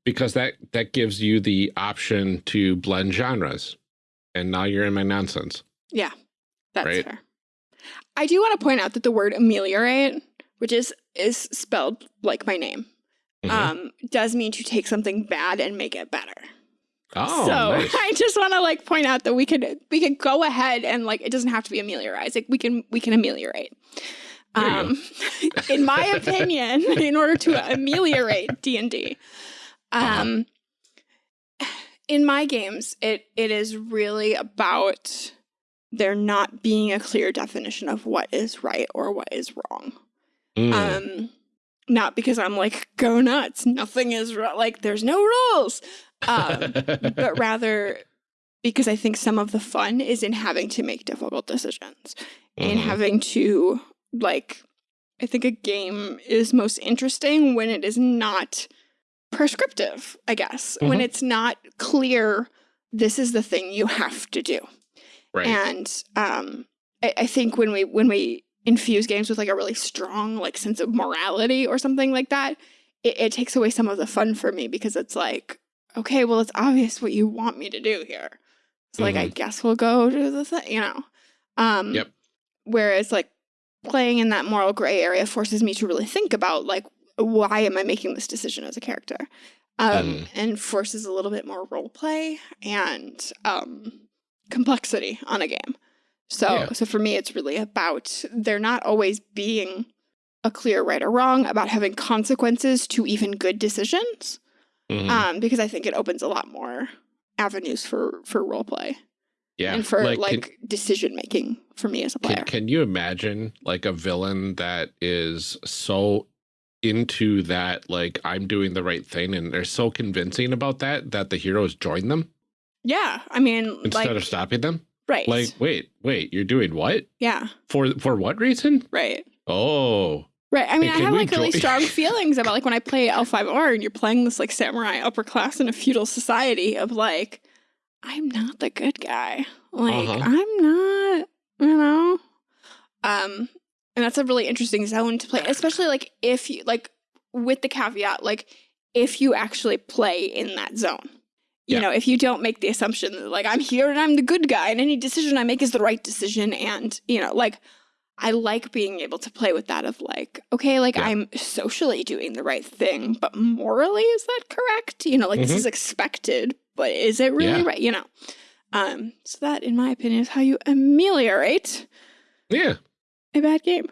because that that gives you the option to blend genres. And now you're in my nonsense. Yeah, that's Right. fair. I do want to point out that the word ameliorate, which is is spelled like my name, Mhm. um, does mean to take something bad and make it better. Oh, so nice. I just want to like point out that we could we could go ahead and like it doesn't have to be ameliorize. Like we can we can ameliorate. There you go. Um, in my opinion, in order to ameliorate D and D, um, in my games, it it is really about there not being a clear definition of what is right or what is wrong. Mm, Um, not because I'm like go nuts, nothing is like there's no rules, um, but rather because I think some of the fun is in having to make difficult decisions and Mhm. having to like I think a game is most interesting when it is not prescriptive, I guess. When Mhm. it's not clear this is the thing you have to do. right. And um I, I think when we when we infuse games with like a really strong like sense of morality or something like that, it, it takes away some of the fun for me because it's like, okay, well it's obvious what you want me to do here. So like I guess we'll go to the thing, you know. Um Yep. whereas like playing in that moral gray area forces me to really think about like why am I making this decision as a character? Um Mm. and forces a little bit more role play and um complexity on a game. So Yeah. so for me it's really about there not always being a clear right or wrong about having consequences to even good decisions. Mhm. Um because I think it opens a lot more avenues for for role play yeah. and for like, can- decision making for me as a player. Can, can you imagine like a villain that is so into that, like I'm doing the right thing, and they're so convincing about that that the heroes join them yeah, I mean instead like of stopping them? right. Like, wait, wait, you're doing what yeah, for? For what reason? right. Oh, Right. I mean, I have like really strong feelings about like when I play L5R and you're playing this like samurai upper class in a feudal society of like, I'm not the good guy. Like, Uh-huh. I'm not, you know? Um, and that's a really interesting zone to play, especially like if you like with the caveat, like if you actually play in that zone. You Yeah. know, if you don't make the assumption that like I'm here and I'm the good guy and any decision I make is the right decision and, you know, like I like being able to play with that of like, okay, like Yeah. I'm socially doing the right thing, but morally is that correct? You know, like this Mhm. is expected, but is it really Yeah. right? You know. Um, so that in my opinion is how you ameliorate yeah. a bad game.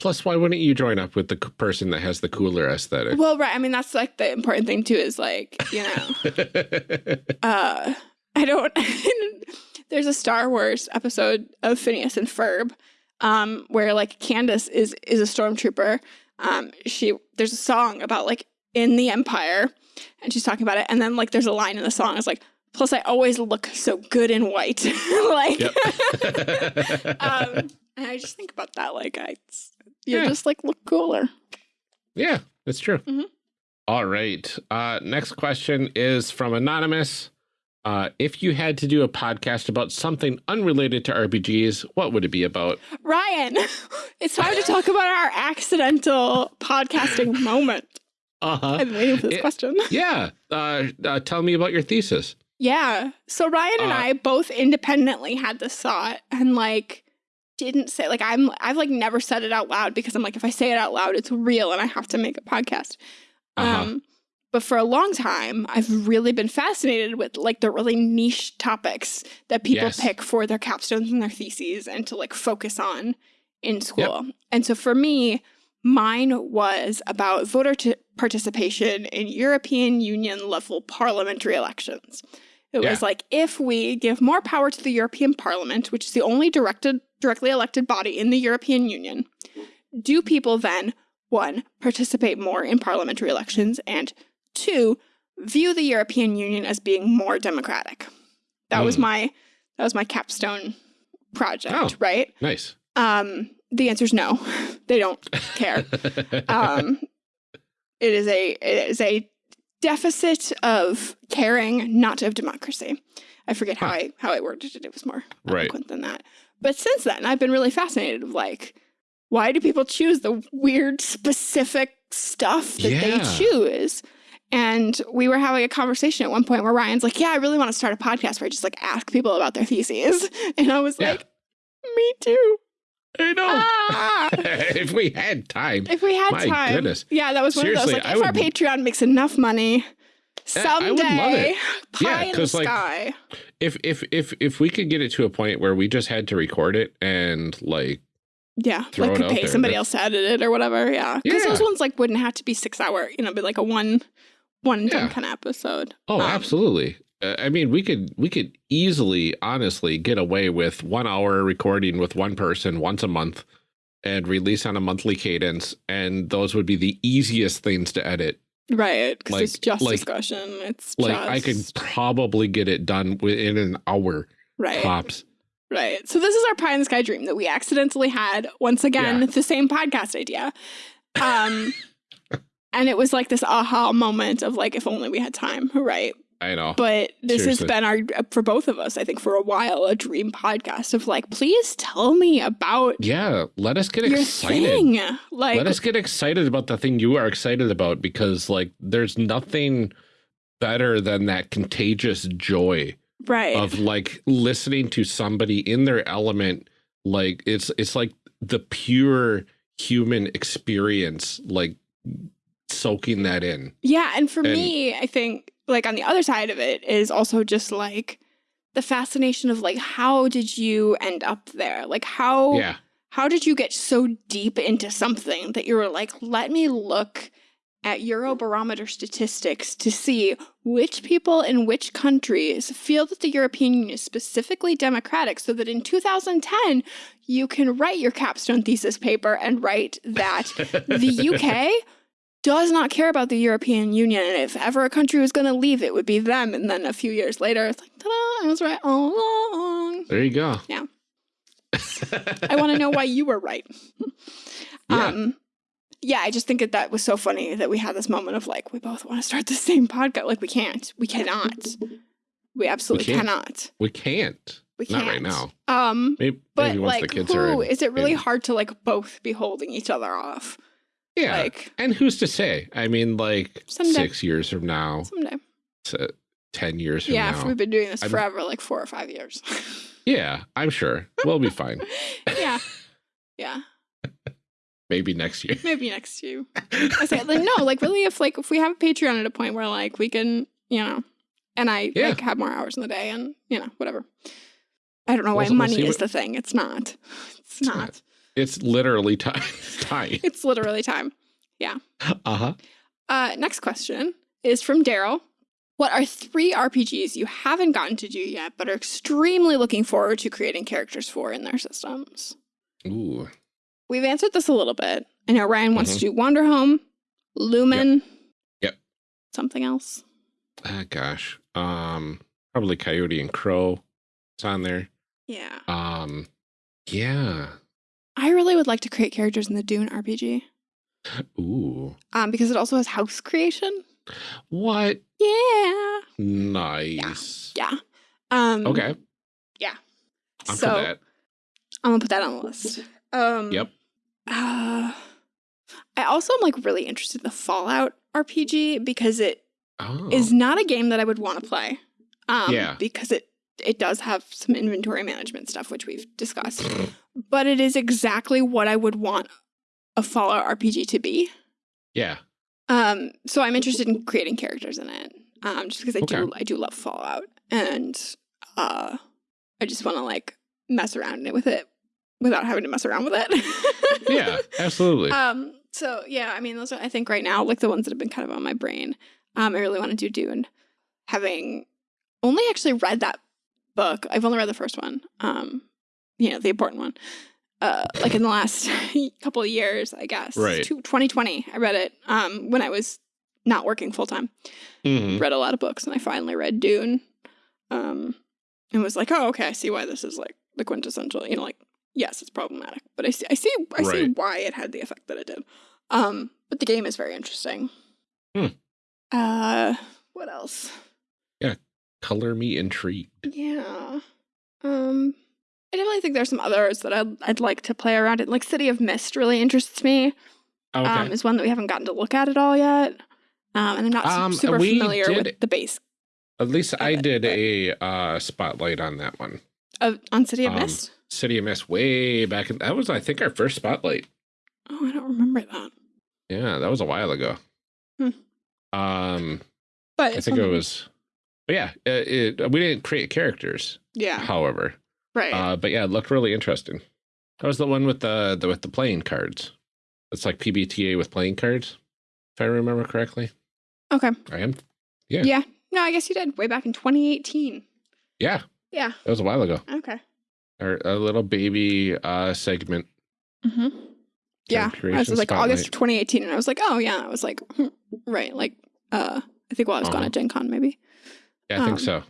Plus, why wouldn't you join up with the c- person that has the cooler aesthetic? Well, right. I mean, that's like the important thing too, is like, you know, uh I don't there's a Star Wars episode of Phineas and Ferb um where like Candace is is a stormtrooper. Um she there's a song about like in the empire and she's talking about it and then like there's a line in the song it's like plus I always look so good in white. like um and I just think about that like I you Yeah. just like look cooler. yeah, that's true. Mhm. All right. Uh, next question is from Anonymous. Uh, if you had to do a podcast about something unrelated to RPGs, what would it be about? Ryan, it's time to talk about our accidental podcasting moment. Uh-huh. I've been waiting for this It- question. Yeah. Uh, uh, tell me about your thesis. Yeah. So Ryan and Uh, I both independently had this thought and like didn't say like I'm I've like never said it out loud because I'm like if I say it out loud it's real and I have to make a podcast. Uh-huh. Um but for a long time I've really been fascinated with like the really niche topics that people Yes. pick for their capstones and their theses and to like focus on in school. And so for me mine was about voter t- participation in European Union level parliamentary elections. It was like if we give more power to the European Parliament, which is the only directed directly elected body in the European Union, do people then one participate more in parliamentary elections and two view the European Union as being more democratic? That was Mm. my that was my capstone project, Oh. right? Nice. Um the answer is no. they don't care um, it is a it is a deficit of caring, not of democracy. I forget how I how I worded it. It was more Right. eloquent than that. But since then, I've been really fascinated of like, why do people choose the weird specific stuff that Yeah. they choose? And we were having a conversation at one point where Ryan's like, "Yeah, I really want to start a podcast where I just like ask people about their theses," and I was Yeah. like, "Me too." I know. Ah! if we had time. If we had My time. goodness. Yeah, that was one Seriously, of those. Like, I if our Patreon makes enough money, Yeah, I would someday, love it. pie Yeah, in the 'cause, like, sky. If if if if we could get it to a point where we just had to record it and like Yeah, throw like could pay there, somebody that- else to edit it or whatever. Yeah, because those ones like wouldn't have to be six hour. You know, be like a one, one Yeah. of episode. oh Um, absolutely. Uh, I mean, we could we could easily, honestly, get away with one hour recording with one person once a month, and release on a monthly cadence, and those would be the easiest things to edit. Right, because Like- it's just like- discussion. It's Like I could probably get it done within an hour right, tops. right. So this is our pie in the sky dream that we accidentally had once again Yeah. the same podcast idea. Um, and it was like this aha moment of like, if only we had time, right? I know. But this Seriously. has been our for both of us, I think, for a while, a dream podcast of like, please tell me about yeah, let us get excited. thing. Like, Let us get excited about the thing you are excited about because like there's nothing better than that contagious joy right, of like listening to somebody in their element like it's it's like the pure human experience like soaking that in. yeah. And for and- me, I think like on the other side of it is also just like the fascination of like how did you end up there? Like how Yeah. how did you get so deep into something that you were like, let me look at Eurobarometer statistics to see which people in which countries feel that the European Union is specifically democratic so that in 2010 you can write your capstone thesis paper and write that the UK does not care about the European Union and if ever a country was going to leave it would be them and then a few years later it's like ta-da I was right all along There you go. Yeah. I want to know why you were right. Yeah. Um, yeah, I just think that that was so funny that we had this moment of like, we both want to start the same podcast. Like, we can't. We cannot. We absolutely can't. cannot. we can't. We Not can't. right now. Um, Maybe, but maybe once like, the kids who, are in, is it really in- hard to like both be holding each other off? Yeah. Like, and who's to say? I mean, like Someday. six years from now, someday. s- uh, ten years from Yeah, now. we've been doing this I'm- forever, like four or five years. Yeah, I'm sure we'll be fine. yeah. Yeah. Maybe next year. Maybe next year. I say like no, like really if like if we have a Patreon at a point where like we can, you know, and I Yeah. like have more hours in the day and you know, whatever. I don't know why We'll- we'll money is what- the thing. It's not. It's not. not. It's literally time. time. It's literally time. Yeah. Uh huh. Uh next question is from Daryl. What are three RPGs you haven't gotten to do yet, but are extremely looking forward to creating characters for in their systems? Ooh. We've answered this a little bit. I know Ryan wants to do Wanderhome, Lumen. Mm-hmm. Yep. Something else. Ah, gosh. Um, probably Coyote and Crow. It's on there. Yeah. Um, yeah. I really would like to create characters in the Dune RPG Ooh. um, because it also has house creation. What? Yeah. Nice. Yeah. Um, Okay. Yeah. I'm so for that. I'm gonna put that on the list. Um, Yep. Uh, I also am like really interested in the Fallout RPG because it Oh. is not a game that I would want to play. Um, Yeah. Because it it does have some inventory management stuff, which we've discussed. but it is exactly what I would want a Fallout RPG to be. Yeah. Um, so I'm interested in creating characters in it. Um, just because I do I do love Fallout, and uh, I just want to like mess around it with it without having to mess around with it. Yeah, absolutely. Um. So yeah, I mean, those are I think right now like the ones that have been kind of on my brain. Um, I really want to do Dune. Having only actually read that book, I've only read the first one. Um, you know, the important one. Uh, like in the last couple of years, I guess. Right. 2020, I read it. Um, when I was not working full time Mhm. read a lot of books and I finally read Dune. Um and was like, oh, okay, I see why this is like the quintessential, you know, like, yes, it's problematic. But I see I see I see why it had the effect that it did. Um, but the game is very interesting. Hmm. Uh what else? Yeah, color me intrigued. Yeah. Um I definitely think there's some others that I'd I'd like to play around in. Like City of Mist really interests me. Okay. Um, is one that we haven't gotten to look at at all yet. Um, and I'm not Um, super familiar did- with the base At least I it, did a uh, spotlight on that one. of on City of Um, Mist. City of Mist way back. In, that was, I think, our first spotlight. Oh, I don't remember that. Yeah, that was a while ago. Hmm. Um, But I think it was. But yeah, it, it, we didn't create characters, Yeah, however. Right. Uh, but yeah, it looked really interesting. That was the one with the, the with the playing cards. It's like PBTA with playing cards, if I remember correctly. okay. I am. yeah. Yeah. No, I guess you did way back in 2018. Yeah, Yeah. that was a while ago. Okay. Our a little baby uh segment. Mm-hmm. Yeah. creation This was like August of 2018, and I was like, oh yeah. I was like, hmm, right. Like, uh, I think while I was gone Uh-huh. at Gen Con, maybe Yeah, I think Um, so.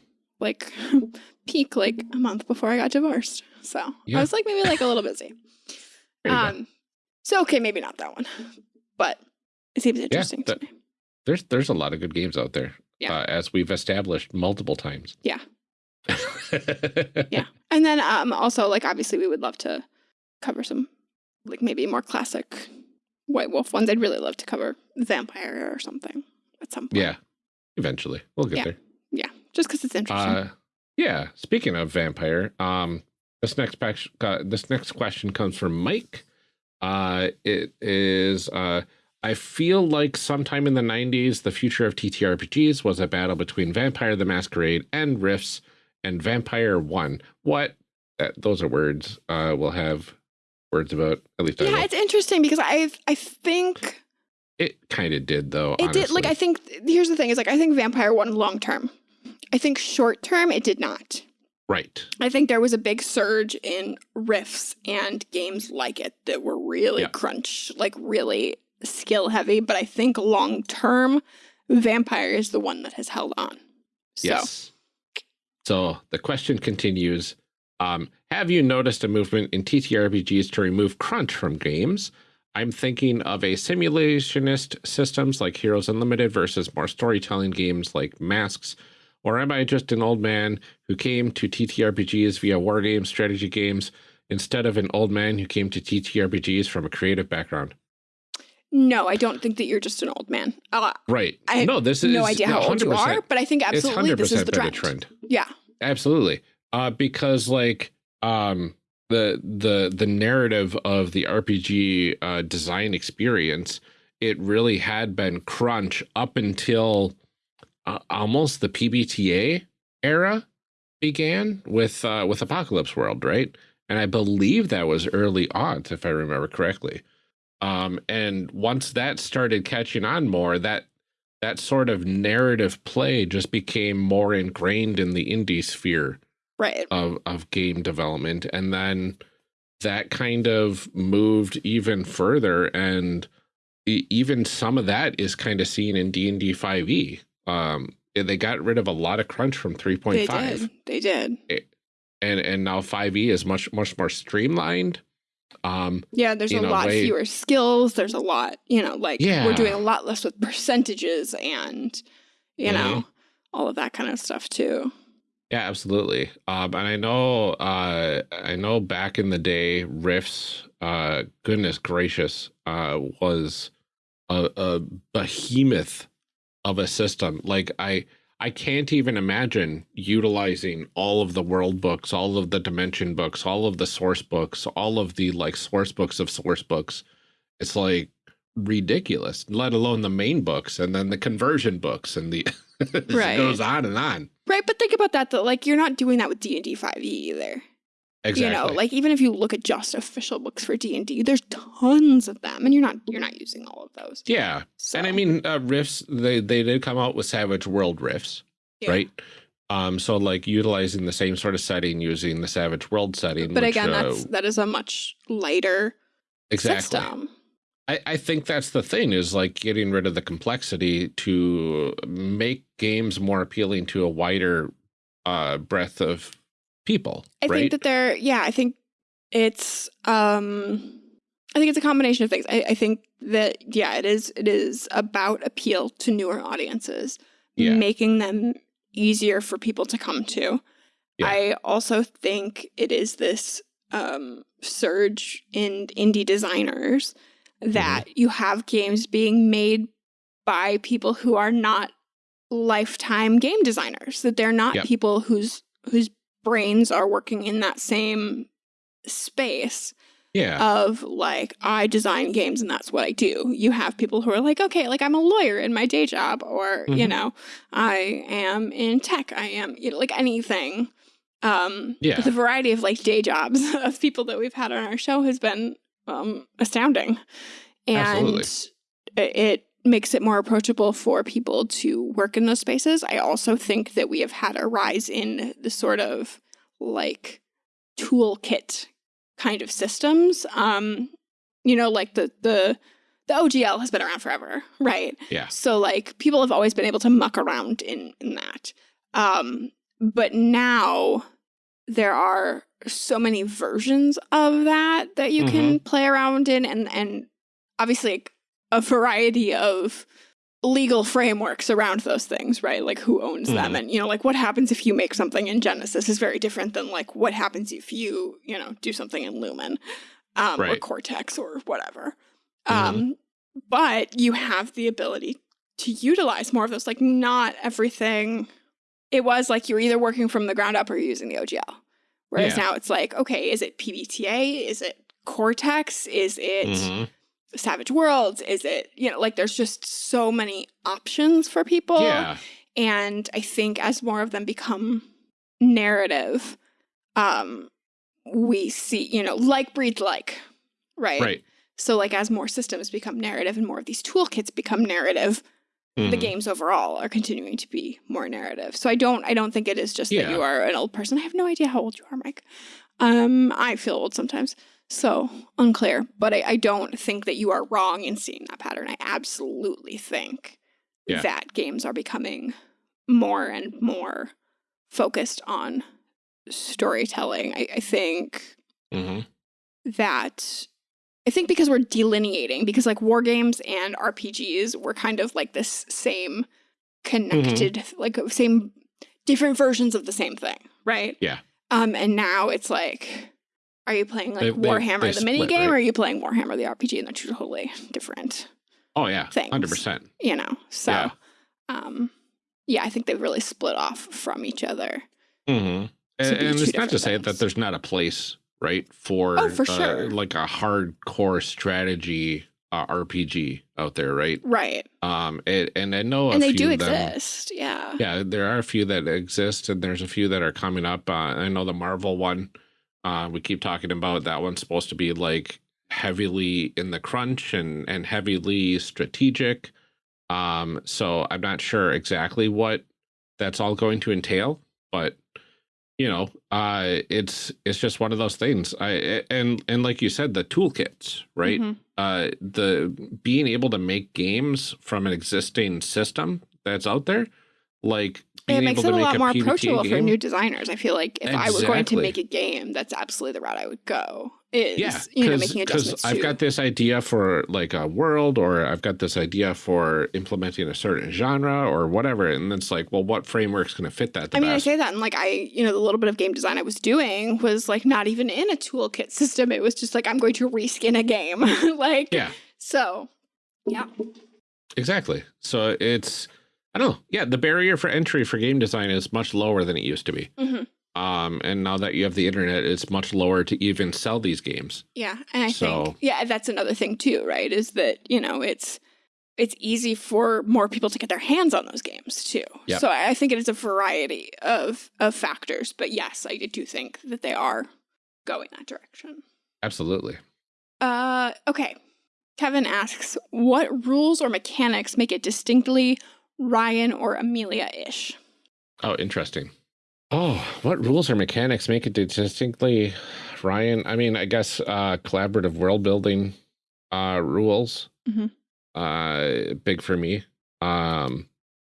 Like peak like a month before I got divorced. So Yeah. I was like maybe like a little busy. You go. Um. So okay, maybe not that one, but it seems interesting that- to me. There's there's a lot of good games out there. Yeah. Uh, as we've established multiple times. Yeah. Yeah. And then um also like obviously we would love to cover some like maybe more classic White Wolf ones. I'd really love to cover Vampire or something at some point. Yeah. Eventually. We'll get Yeah. there. Just because it's interesting. Uh yeah. Speaking of vampire, um this next uh, this next question comes from Mike. Uh it is uh I feel like sometime in the 90s, the future of TTRPGs was a battle between Vampire the Masquerade and Rifts and Vampire won. What? That, those are words uh, we'll have words about, at least yeah, it's interesting because I I think It kind of did, though. it did like. I think here's the thing is like I think Vampire won long term. I think short term it did not. Right. I think there was a big surge in Rifts and games like it that were really Yeah. crunch, like really skill heavy. But I think long term, Vampire is the one that has held on. So Yes. So the question continues. Um, have you noticed a movement in TTRPGs to remove crunch from games? I'm thinking of a simulationist systems like Heroes Unlimited versus more storytelling games like Masks. Or am I just an old man who came to TTRPGs via war games, strategy games, instead of an old man who came to TTRPGs from a creative background? no, I don't think that you're just an old man. Uh, Right. I no, this is no idea how old you are, but I think absolutely this is the trend. trend. Yeah, Absolutely. Uh, because like um the the the narrative of the RPG uh, design experience, it really had been crunch up until uh, almost the PBTA era began with uh, with Apocalypse World, right? And I believe that was early on, if I remember correctly. Um, and once that started catching on more, that that sort of narrative play just became more ingrained in the indie sphere right. of of game development and then that kind of moved even further and even some of that is kind of seen in D&D 5e um they got rid of a lot of crunch from 3.5. They 3.5 did. They did. and and now 5e is much much more streamlined um Yeah, there's a a lot way- fewer skills. There's a lot, you know, like Yeah. we're doing a lot less with percentages and, you Mhm. know, all of that kind of stuff too. Yeah, absolutely. Um, and I know, uh, I know back in the day, Rifts, uh, goodness gracious, uh, was a, a behemoth of a system. Like I, I can't even imagine utilizing all of the world books, all of the dimension books, all of the source books, all of the like source books of source books. It's like ridiculous, let alone the main books and then the conversion books and the right. goes on and on. Right, but think about that though. Like you're not doing that with D and D five E either. Exactly. You know, like even if you look at just official books for D and D, there's tons of them, and you're not you're not using all of those. Yeah, so. and I mean uh, Rifts. They they did come out with Savage World Rifts, yeah. right? Um, so like utilizing the same sort of setting, using the Savage World setting. But which, again, uh, that's that is a much lighter exactly. system. I, I think that's the thing is like getting rid of the complexity to make games more appealing to a wider uh, breadth of people. I right? think that they're, yeah, I think it's, um, I think it's a combination of things. I, I think that, yeah, it is, it is about appeal to newer audiences, yeah. making them easier for people to come to. Yeah. I also think it is this um, surge in indie designers that mm -hmm. you have games being made by people who are not lifetime game designers that they're not yep. people whose whose brains are working in that same space yeah of like i design games and that's what i do you have people who are like okay like i'm a lawyer in my day job or mm -hmm. you mm-hmm. know i am in tech i am you know, like anything um yeah the variety of like day jobs of people that we've had on our show has been um astounding and Absolutely. it makes it more approachable for people to work in those spaces. I also think that we have had a rise in the sort of like toolkit kind of systems. Um, you know, like the the the OGL has been around forever, right? Yeah. So like people have always been able to muck around in in that. Um, but now there are so many versions of that that you mm -hmm. can mm-hmm. play around in and and obviously a variety of legal frameworks around those things, right? Like who owns mm. them mm-hmm. and, you know, like what happens if you make something in Genesys is very different than like what happens if you, you know, do something in Lumen um, right. or Cortex or whatever. Mm. Um, but you have the ability to utilize more of those, like not everything. It was like you're either working from the ground up or you're using the OGL. Whereas yeah. now it's like, okay, is it PBTA? Is it Cortex? Is it mm -hmm Savage Worlds? Is it, you know, like there's just so many options for people. Yeah. And I think as more of them become narrative, um, we see, you know, like breeds like, right? Right. So like as more systems become narrative and more of these toolkits become narrative, mm -hmm. the mm-hmm. games overall are continuing to be more narrative. So I don't I don't think it is just yeah. that you are an old person. I have no idea how old you are, Mike. Um, I feel old sometimes. So unclear, but I, I, don't think that you are wrong in seeing that pattern. I absolutely think yeah. that games are becoming more and more focused on storytelling. I, I think mm -hmm. that I think because we're delineating, because like war games and RPGs were kind of like this same connected, mm -hmm. like same different versions of the same thing, right? Yeah. Um, and now it's like are you playing like they, Warhammer they, they the mini game, right? or are you playing Warhammer the RPG? And they're totally different. Oh yeah, hundred percent. You know, so yeah. um, yeah, I think they've really split off from each other. Mm -hmm. And, and it's not to say that there's not a place, right, for oh, for uh, sure, like a hardcore strategy uh, RPG out there, right? Right. Um, it, and I know, and they do exist. yeah. Yeah, there are a few that exist, and there's a few that are coming up. Uh, I know the Marvel one uh, we keep talking about that one's supposed to be like heavily in the crunch and and heavily strategic. Um, so I'm not sure exactly what that's all going to entail, but you know, uh, it's it's just one of those things. I and and like you said, the toolkits, right? Mm -hmm. Uh, the being able to make games from an existing system that's out there, like it makes it a lot more approachable game. for new designers. I feel like if exactly. I were going to make a game, that's absolutely the route I would go. Is yeah, you know making adjustments. I've got this idea for like a world, or I've got this idea for implementing a certain genre or whatever, and it's like, well, what framework's going to fit that? I mean, best? I say that, and like I, you know, the little bit of game design I was doing was like not even in a toolkit system. It was just like I'm going to reskin a game, like yeah. So, yeah, exactly. So it's I don't know. Yeah, the barrier for entry for game design is much lower than it used to be. Mm -hmm. Um, and now that you have the internet, it's much lower to even sell these games. Yeah, and I so, think yeah, that's another thing too, right? Is that you know it's it's easy for more people to get their hands on those games too. Yep. So I think it is a variety of of factors. But yes, I do think that they are going that direction. Absolutely. Uh, okay. Kevin asks, what rules or mechanics make it distinctly Ryan or Amelia-ish? Oh, interesting. Oh, what rules or mechanics make it distinctly Ryan? I mean, I guess uh, collaborative world building uh, rules. Mm -hmm. Uh, big for me. Um,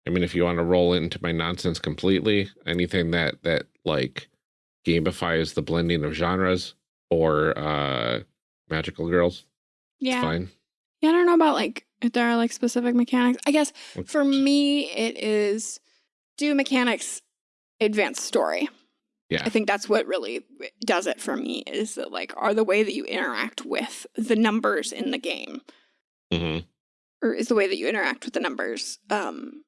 I mean, if you want to roll into my nonsense completely, anything that that like gamifies the blending of genres or uh, magical girls, yeah, fine. Yeah, I don't know about like if there are like specific mechanics. I guess for me, it is do mechanics advance story. Yeah. I think that's what really does it for me is that like are the way that you interact with the numbers in the game. Mm -hmm. Or is the way that you interact with the numbers um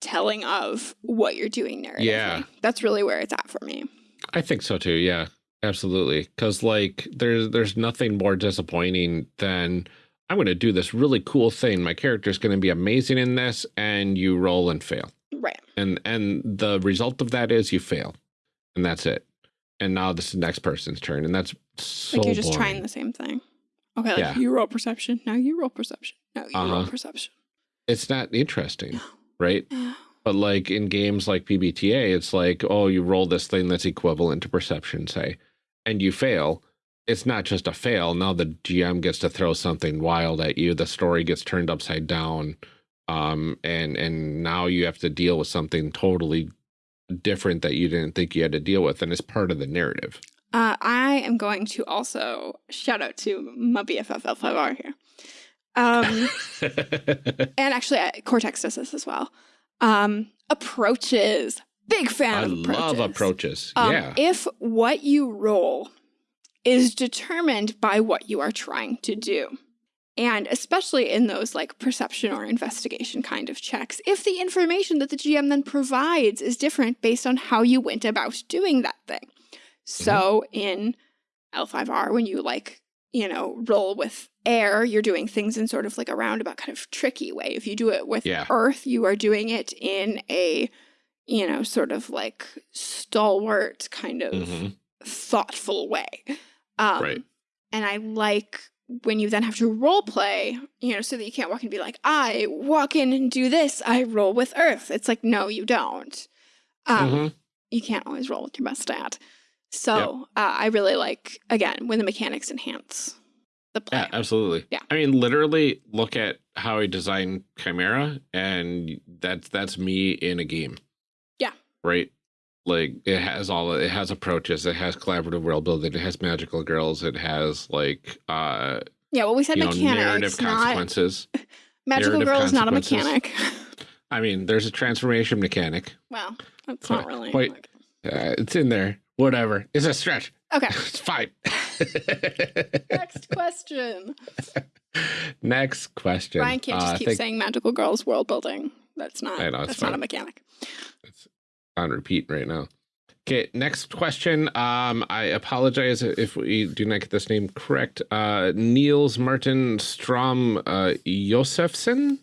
telling of what you're doing there. Yeah. That's really where it's at for me. I think so too. Yeah. Absolutely. Cause like there's there's nothing more disappointing than I'm going to do this really cool thing. My character is going to be amazing in this, and you roll and fail. Right. And and the result of that is you fail, and that's it. And now this is the next person's turn, and that's so like you're just boring. trying the same thing. Okay, like yeah. you roll perception. Now you roll perception. Now you uh -huh. roll uh-huh. perception. It's not interesting, right? But like in games like PBTA, it's like, oh, you roll this thing that's equivalent to perception, say, and you fail it's not just a fail. Now the GM gets to throw something wild at you. The story gets turned upside down. Um, and, and now you have to deal with something totally different that you didn't think you had to deal with. And it's part of the narrative. Uh, I am going to also shout out to my BFF L5R here. Um, and actually, uh, Cortex does this as well. Um, approaches. Big fan I of approaches. love approaches. Um, yeah. If what you roll is determined by what you are trying to do. And especially in those like perception or investigation kind of checks, if the information that the GM then provides is different based on how you went about doing that thing. So mm-hmm. in L5R, when you like, you know, roll with air, you're doing things in sort of like a roundabout kind of tricky way. If you do it with yeah. earth, you are doing it in a, you know, sort of like stalwart kind of mm -hmm. thoughtful way. Um, right. And I like when you then have to role play, you know, so that you can't walk and be like, I walk in and do this, I roll with earth. It's like, no, you don't. Um, mm -hmm. You can't always roll with your best stat. So yep. uh, I really like, again, when the mechanics enhance the play. Yeah, absolutely. Yeah. I mean, literally look at how I designed Chimera and that's, that's me in a game. Yeah. Right like it has all it has approaches it has collaborative world building it has magical girls it has like uh yeah well we said mechanics know, narrative consequences. Not... magical narrative girl is not a mechanic. I mean there's a transformation mechanic. Well that's not really Wait, uh, it's in there. Whatever. It's a stretch. Okay. It's fine. Next question. Next question. Ryan can't just uh, keep think... saying magical girls world building. That's not know, that's fine. not a mechanic. It's on repeat right now. Okay, next question. Um, I apologize if we do not get this name correct. Uh, Niels Martin Strom uh, Josefsen.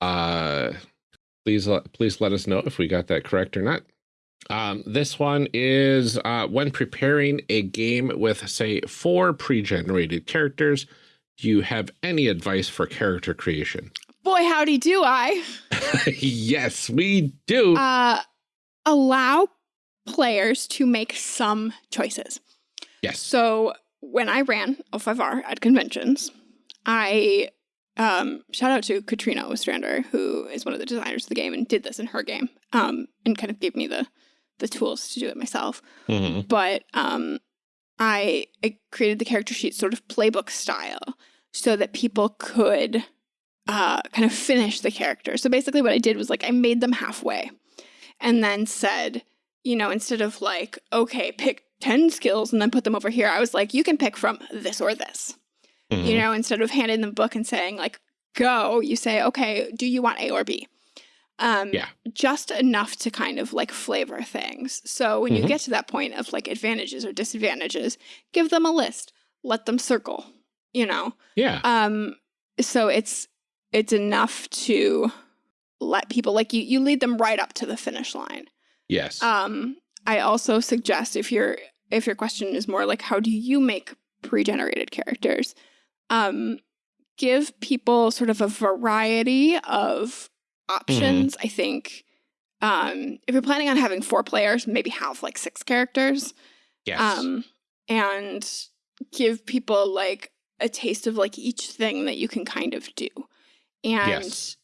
Uh, please, please let us know if we got that correct or not. Um, this one is uh, when preparing a game with, say, four pre-generated characters, do you have any advice for character creation? Boy, howdy do I. yes, we do. Uh, allow players to make some choices. Yes. So when I ran L5R at conventions, I um, shout out to Katrina Ostrander, who is one of the designers of the game and did this in her game, um, and kind of gave me the the tools to do it myself. Mm -hmm. But um, I, I created the character sheet sort of playbook style so that people could uh, kind of finish the character. So basically what I did was like I made them halfway and then said, you know, instead of like, okay, pick 10 skills and then put them over here, I was like, you can pick from this or this. Mm -hmm. You mm-hmm. know, instead of handing them book and saying like, go, you say, okay, do you want A or B? Um, Yeah. Just enough to kind of like flavor things. So when you Mhm. get to that point of like advantages or disadvantages, give them a list. Let them circle. You know. Yeah. Um. So it's it's enough to let people like you. You lead them right up to the finish line. yes. Um, I also suggest if your if your question is more like how do you make pre-generated characters, um, give people sort of a variety of options. I think um, if you're planning on having four players, maybe have like six characters, yes. um, and give people like a taste of like each thing that you can kind of do, and yes.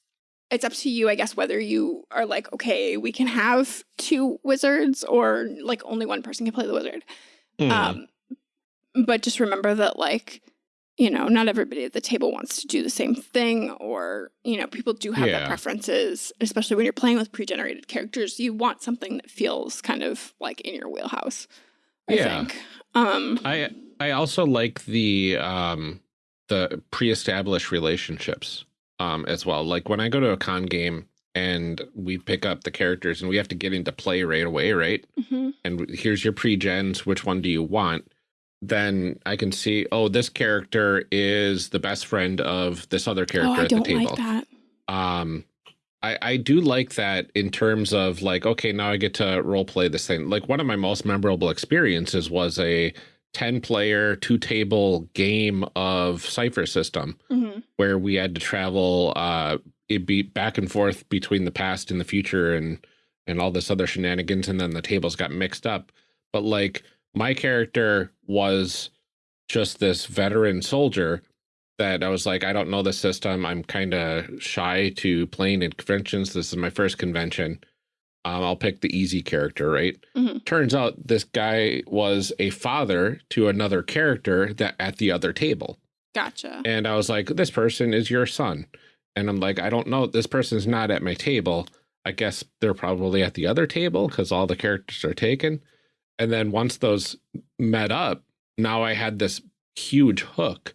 it's up to you, I guess, whether you are like, okay, we can have two wizards or like only one person can play the wizard. Mm. Um, but just remember that, like, you know, not everybody at the table wants to do the same thing, or, you know, people do have their preferences, especially when you're playing with pre generated characters. You want something that feels kind of like in your wheelhouse, I Yeah. think. Um, I I also like the um the pre-established relationships um as well. Like when I go to a con game and we pick up the characters and we have to get into play right away, right? mhm. And here's your pre-gens, which one do you want? Then I can see, oh, this character is the best friend of this other Oh, character I at the don't table. like that. um I, I do like that in terms of like, okay, now I get to role play this thing. Like one of my most memorable experiences was a 10 player, two table game of Cypher System hmm where we had to travel uh it be back and forth between the past and the future and and all this other shenanigans and then the tables got mixed up. But like my character was just this veteran soldier that I was like, I don't know the system. I'm kind of shy to playing in conventions. This is my first convention. Um, I'll pick the easy character, right? Mhm. Turns out this guy was a father to another character that at the other table. Gotcha. And I was like, this person is your son. And I'm like, I don't know. This person's not at my table. I guess they're probably at the other table because all the characters are taken. And then once those met up, now I had this huge hook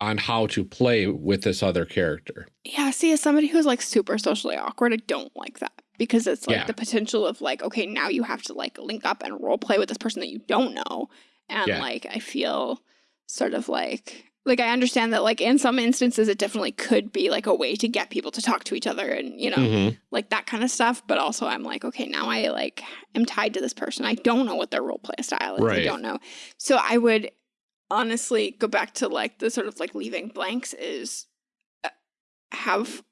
on how to play with this other character. Yeah, see, as somebody who's like super socially awkward, I don't like that because it's like Yeah. the potential of like, okay, now you have to like link up and role play with this person that you don't know. And Yeah. like, I feel sort of like, like I understand that like in some instances it definitely could be like a way to get people to talk to each other and you know Mhm. like that kind of stuff. But also I'm like, okay, now I like am tied to this person. I don't know what their role play style is. I don't know. So I would honestly go back to like the sort of like leaving blanks is uh, have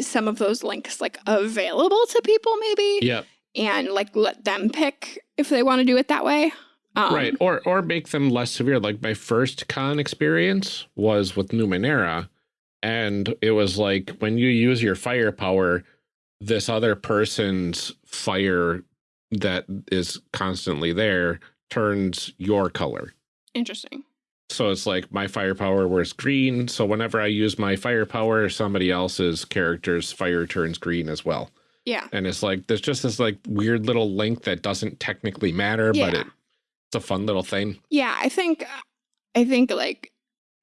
some of those links like available to people maybe yeah and like let them pick if they want to do it that way. Um, right. Or or make them less severe. Like my first con experience was with Numenera. And it was like when you use your firepower, this other person's fire that is constantly there turns your color. Interesting. So it's like my firepower was green. So whenever I use my firepower, somebody else's character's fire turns green as well. Yeah. And it's like there's just this like weird little link that doesn't technically matter, but it, it's a fun little thing. Yeah, I think I think like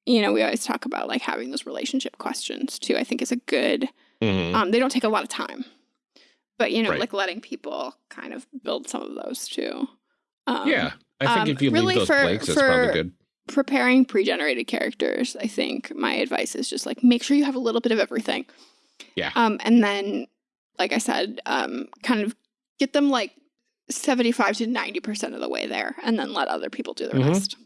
you know, we always talk about like having those relationship questions too. I think is a good Mhm. um they don't take a lot of time. But you know, Right. like letting people kind of build some of those too. Um yeah. I think um, if you really leave those for- blanks, it's probably good. Preparing pre-generated characters, I think my advice is just like make sure you have a little bit of everything. Yeah. Um and then like I said, um kind of get them like 75 to 90% of the way there and then let other people do the Mhm. rest.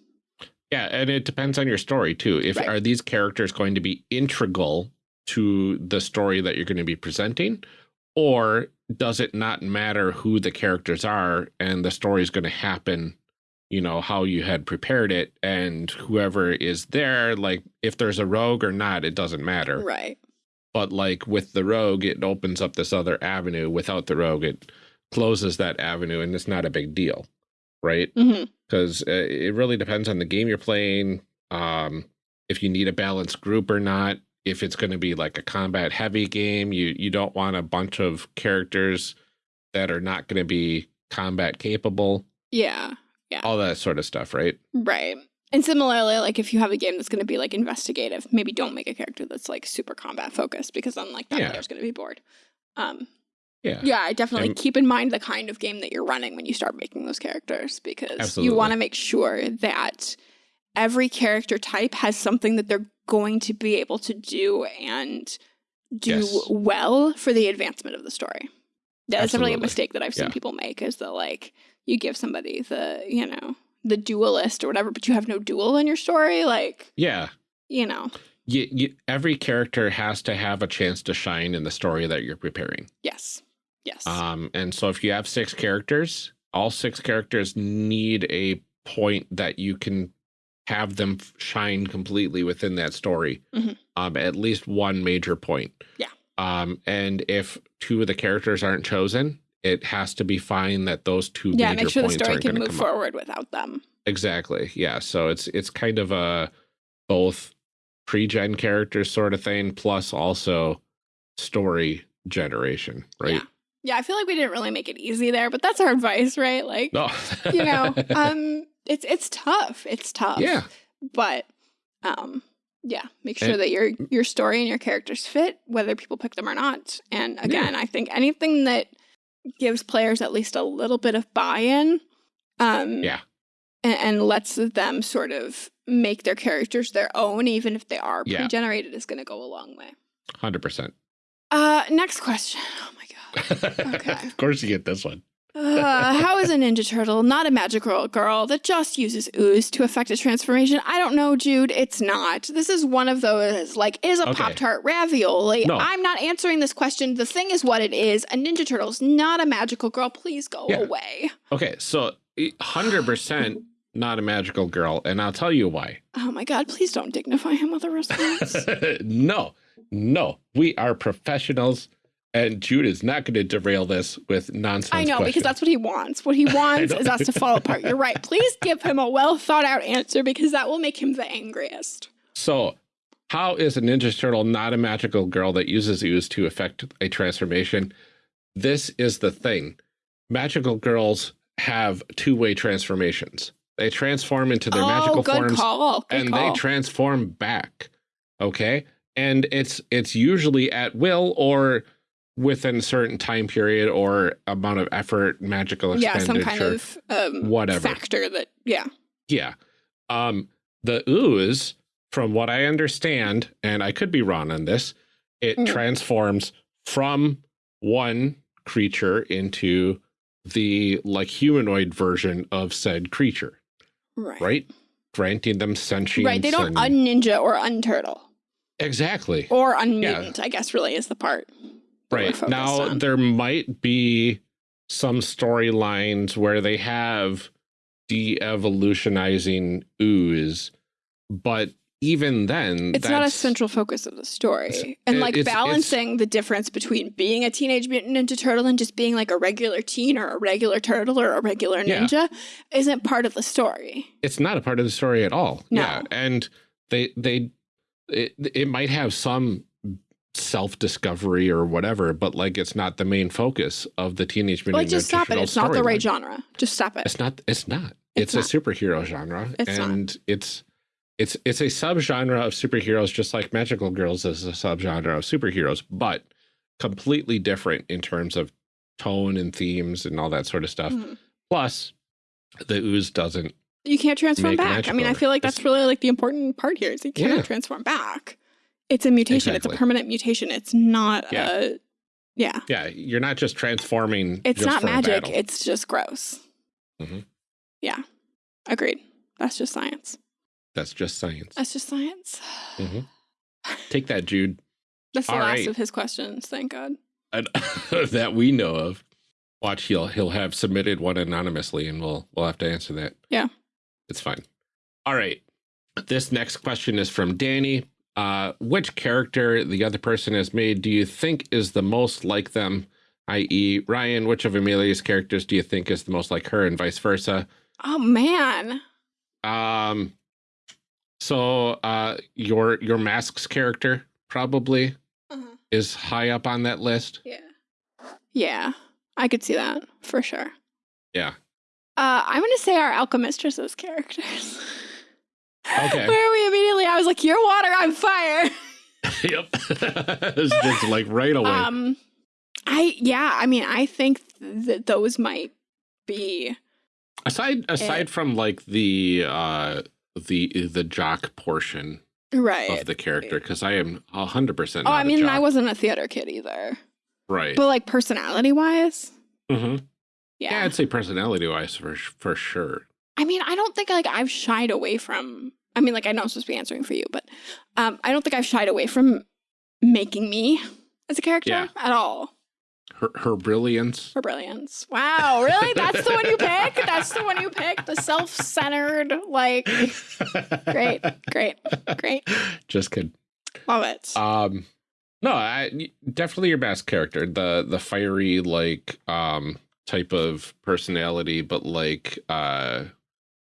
Yeah, and it depends on your story too. If Right. are these characters going to be integral to the story that you're going to be presenting, or does it not matter who the characters are and the story is going to happen, you know, how you had prepared it, and whoever is there, like if there's a rogue or not, it doesn't matter. Right. But like with the rogue, it opens up this other avenue. Without the rogue, it closes that avenue, and it's not a big deal, right? Because uh, it really depends on the game you're playing. Um, if you need a balanced group or not. If it's going to be like a combat heavy game, you you don't want a bunch of characters that are not going to be combat capable. Yeah. All that sort of stuff, right? Right. And similarly, like if you have a game that's going to be like investigative, maybe don't make a character that's like super combat focused because then like that Yeah. player's going to be bored. Um, Yeah. Yeah, I definitely And- keep in mind the kind of game that you're running when you start making those characters because Absolutely. you want to make sure that every character type has something that they're going to be able to do and do Yes. well for the advancement of the story. That's definitely a mistake that I've seen Yeah. people make is that like you give somebody the, you know, the duelist or whatever, but you have no duel in your story. Like, Yeah. you know, You, you, every character has to have a chance to shine in the story that you're preparing. yes. Yes. Um, and so if you have six characters, all six characters need a point that you can have them shine completely within that story. Mhm. Um, at least one major point. Yeah. Um, and if two of the characters aren't chosen, it has to be fine that those two yeah, major make sure the points story aren't can move come up. forward without them. Exactly. Yeah. So it's it's kind of a both pre-gen characters sort of thing, plus also story generation, right? Yeah. Yeah, I feel like we didn't really make it easy there, but that's our advice, right? Like, No. you know, um, it's it's tough. It's tough. yeah. But um, yeah, make sure And- that your your story and your characters fit, whether people pick them or not. And again, I think anything that gives players at least a little bit of buy-in, um, Yeah. and, and lets them sort of make their characters their own, even if they are Yeah. pre-generated, is going to go a long way. Hundred percent. Uh, next question. Oh my god. Okay. of course you get this one. Uh, how is a Ninja Turtle not a magical girl that just uses ooze to affect a transformation? I don't know, Jude. It's not. This is one of those, like, is a Okay. Pop Tart ravioli? No. I'm not answering this question. The thing is what it is. A Ninja Turtle's not a magical girl. Please go Yeah. away. Okay, so hundred percent not a magical girl, and I'll tell you why. Oh my god, please don't dignify him with a response. no, no, we are professionals, and Jude is not going to derail this with nonsense. I know, because that's what he wants. What he wants is us to fall apart. You're right. Please give him a well thought out answer because that will make him the angriest. So, how is a Ninja Turtle not a magical girl that uses ooze to affect a transformation? This is the thing. Magical girls have two-way transformations. They transform into their oh, magical good forms and call. they transform back. Okay? And it's it's usually at will or within a certain time period or amount of effort, magical yeah, expenditure. some kind of um, whatever. factor that yeah. Yeah. Um, the ooze, from what I understand, and I could be wrong on this, it Mm. transforms from one creature into the like humanoid version of said creature, Right. right? Granting them sentience. Right. They don't and- unninja or un turtle. exactly. or un unmutant, I guess really is the part. Right. Now, on. there might be some storylines where they have de evolutionizing ooze, but even then, it's not a central focus of the story. And like it's- it's- balancing the difference between being a teenage mutant ninja turtle and just being like a regular teen or a regular turtle or a regular Yeah. ninja isn't part of the story. it's not a part of the story at all. No. Yeah, and they they it, it might have some self discovery or whatever, but like it's not the main focus of the Teenage Mutant Like just stop it. It's not the right storyline. genre. Just stop it. It's not. It's not. It's It's, a superhero genre, It's not. and it's it's it's a subgenre of superheroes, just like Magical Girls is a subgenre of superheroes, but completely different in terms of tone and themes and all that sort of stuff. Mhm. Plus, the ooze doesn't. You can't transform back. I mean, I feel like that's It's- really like the important part here is you can't Yeah. transform back. It's a mutation. It's a permanent mutation. It's not Yeah. a yeah. Yeah, you're not just transforming. It's just not magic. It's just gross. Mhm. Yeah. Agreed. That's just science. That's just science. That's just science. Mhm. Take that, Jude. That's the All last right. of his questions. Thank God. And- that we know of. Watch, he'll he'll have submitted one anonymously, and we'll we'll have to answer that. Yeah. it's fine. All right. This next question is from Danny. Uh, which character the other person has made do you think is the most like them? I.e., Ryan, which of Amelia's characters do you think is the most like her, and vice versa? Oh man. Um, so uh, your your masks character probably Uh-huh. is high up on that list. Yeah. Yeah. I could see that for sure. Yeah. Uh, I'm gonna say our alchemistress's characters. Okay. Where are we immediately, I was like, "You're water, I'm fire." yep. it's just like right away. Um, I yeah, I mean, I think that those might be Aside aside from like the uh the the jock portion right. of the character, because I am hundred percent. oh, I mean, I wasn't a theater kid either, right. but like personality wise, mm -hmm. yeah. Yeah, I'd say personality wise for for sure. I mean, I don't think like I've shied away from. I mean, like I know I'm supposed to be answering for you, but um, I don't think I've shied away from making me as a character Yeah. at all. Her her brilliance. Her brilliance. Wow, really? That's the one you pick? That's the one you pick? The self-centered, like great, great, great. Just kidding. Love it. Um, no, I definitely your best character. The the fiery like um type of personality, but like uh,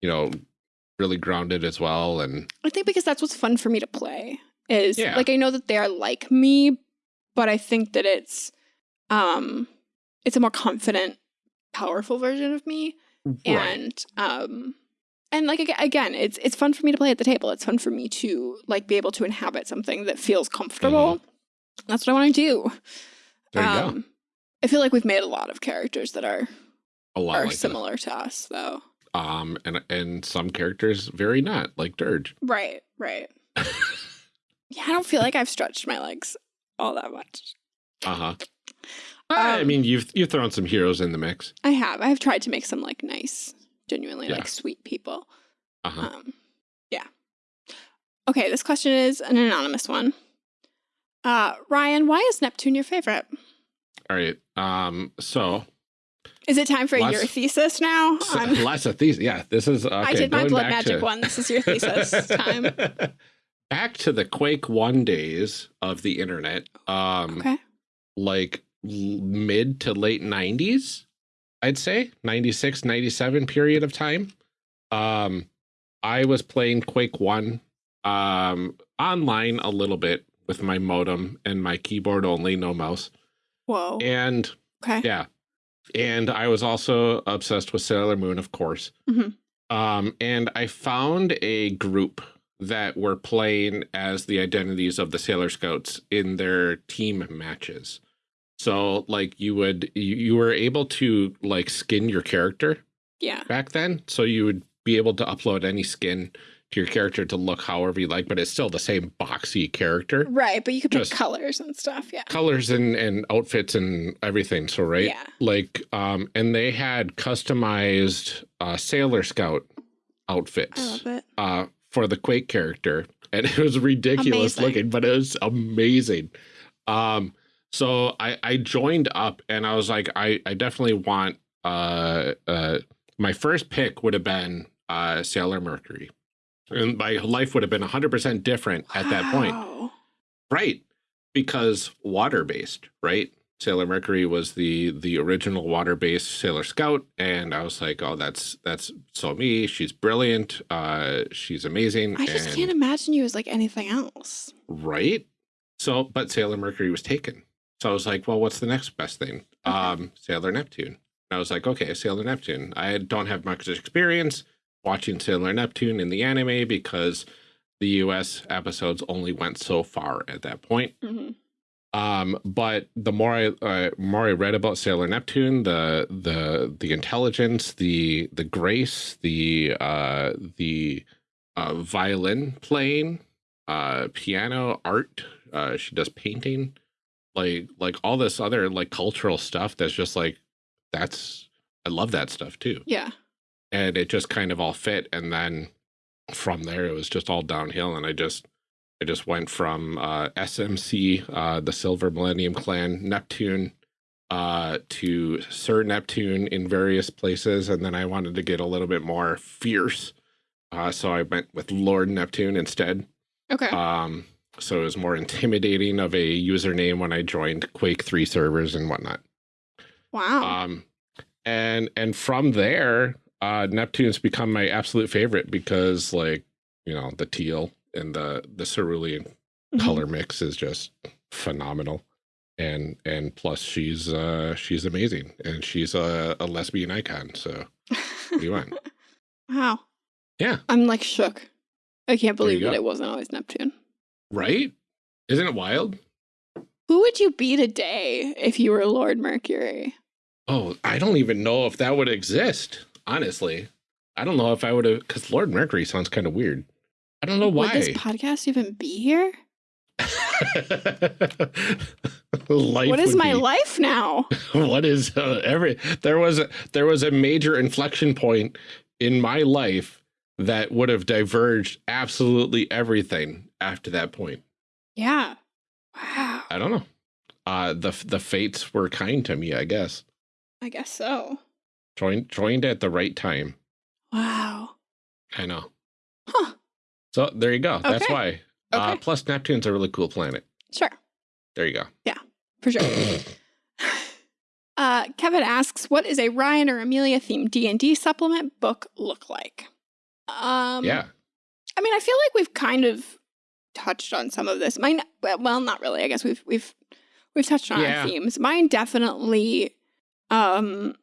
you know, really grounded as well. And I think because that's what's fun for me to play is Yeah. like I know that they are like me, but I think that it's um it's a more confident, powerful version of me. And um and like again, it's it's fun for me to play at the table. It's fun for me to like be able to inhabit something that feels comfortable. That's what I want to do. there you go. Um, I feel like we've made a lot of characters that are A lot are like that. similar to us, though. Um, and and some characters very not like Dirge. Right, right. yeah, I don't feel like I've stretched my legs all that much. Uh huh. I Um, mean, you've you've thrown some heroes in the mix. I have. I've tried to make some like nice, genuinely Yeah. like sweet people. Uh huh. Um, yeah. Okay, this question is an anonymous one. Uh, Ryan, why is Neptune your favorite? All right. Um. So, Is it time for Lots- your thesis now? so on- lots of these. Yeah. This is. Okay, I did my blood magic to- one. This is your thesis time. Back to the Quake One days of the internet. Um. Okay. Like mid to late '90s, I'd say 96, 97 period of time. Um, I was playing Quake One, um, online a little bit with my modem and my keyboard only, no mouse. Whoa. And Okay. yeah. And I was also obsessed with Sailor Moon, of course. Mhm. Um, and I found a group that were playing as the identities of the Sailor Scouts in their team matches. So like you would you, you were able to like skin your character Yeah. back then. So you would be able to upload any skin to your character to look however you like, but it's still the same boxy character. Right, but you could pick Just- colors and stuff. Yeah. Colors and, and outfits and everything. So right? Yeah. like um and they had customized uh sailor scout I outfits love it. uh for the quake character and it was ridiculous Amazing. looking but it was amazing um so i i joined up and i was like i i definitely want uh uh my first pick would have been uh sailor mercury and my life would have been 100% different at that point Right. Because water based, right? Sailor Mercury was the the original water based Sailor Scout, and I was like, oh, that's that's so me. She's brilliant. Uh, she's amazing. I just and- can't imagine you as like anything else. right. So, but Sailor Mercury was taken. So I was like, well, what's the next best thing? Okay. Um, Sailor Neptune. And I was like, okay, Sailor Neptune. I don't have much experience watching Sailor Neptune in the anime because the US episodes only went so far at that point. hmm Um, but the more I uh, more I read about Sailor Neptune, the the the intelligence, the the grace, the uh, the uh, violin playing, uh, piano art. Uh, she does painting, like like all this other like cultural stuff. That's just like that's I love that stuff too, Yeah. And it just kind of all fit. And then from there, it was just all downhill, and I just I just went from uh, SMC, uh, the Silver Millennium Clan, Neptune, uh, to Sir Neptune in various places, and then I wanted to get a little bit more fierce, uh, so I went with Lord Neptune instead. Okay. Um, so it was more intimidating of a username when I joined Quake Three servers and whatnot. wow. Um, and and from there, uh, Neptune's become my absolute favorite because, like, you know, the teal and the the cerulean Mhm. color mix is just phenomenal. And and plus, she's uh she's amazing, and she's a, a lesbian icon. So what do you want? wow. Yeah. I'm like shook. I can't believe that it wasn't always Neptune. right? Isn't it wild? Who would you be today if you were Lord Mercury? Oh, I don't even know if that would exist, honestly. I don't know if I would have, because Lord Mercury sounds kind of weird. I don't know why. Would this podcast even be here? life what is my be- life now? what is uh, every there was a there was a major inflection point in my life that would have diverged absolutely everything after that point Yeah. Wow. i don't know uh the the fates were kind to me i guess I guess so. Joined joined at the right time Wow. i know Huh. so there you go that's Okay. why uh plus neptune's a really cool planet Sure. there you go Yeah, For sure. Uh, Kevin asks, "What is a Ryan or Amelia themed D and D supplement book look like?" Um, yeah I mean, I feel like we've kind of touched on some of this. Mine, well, not really. I guess we've we've we've touched on Yeah. our themes. Mine definitely um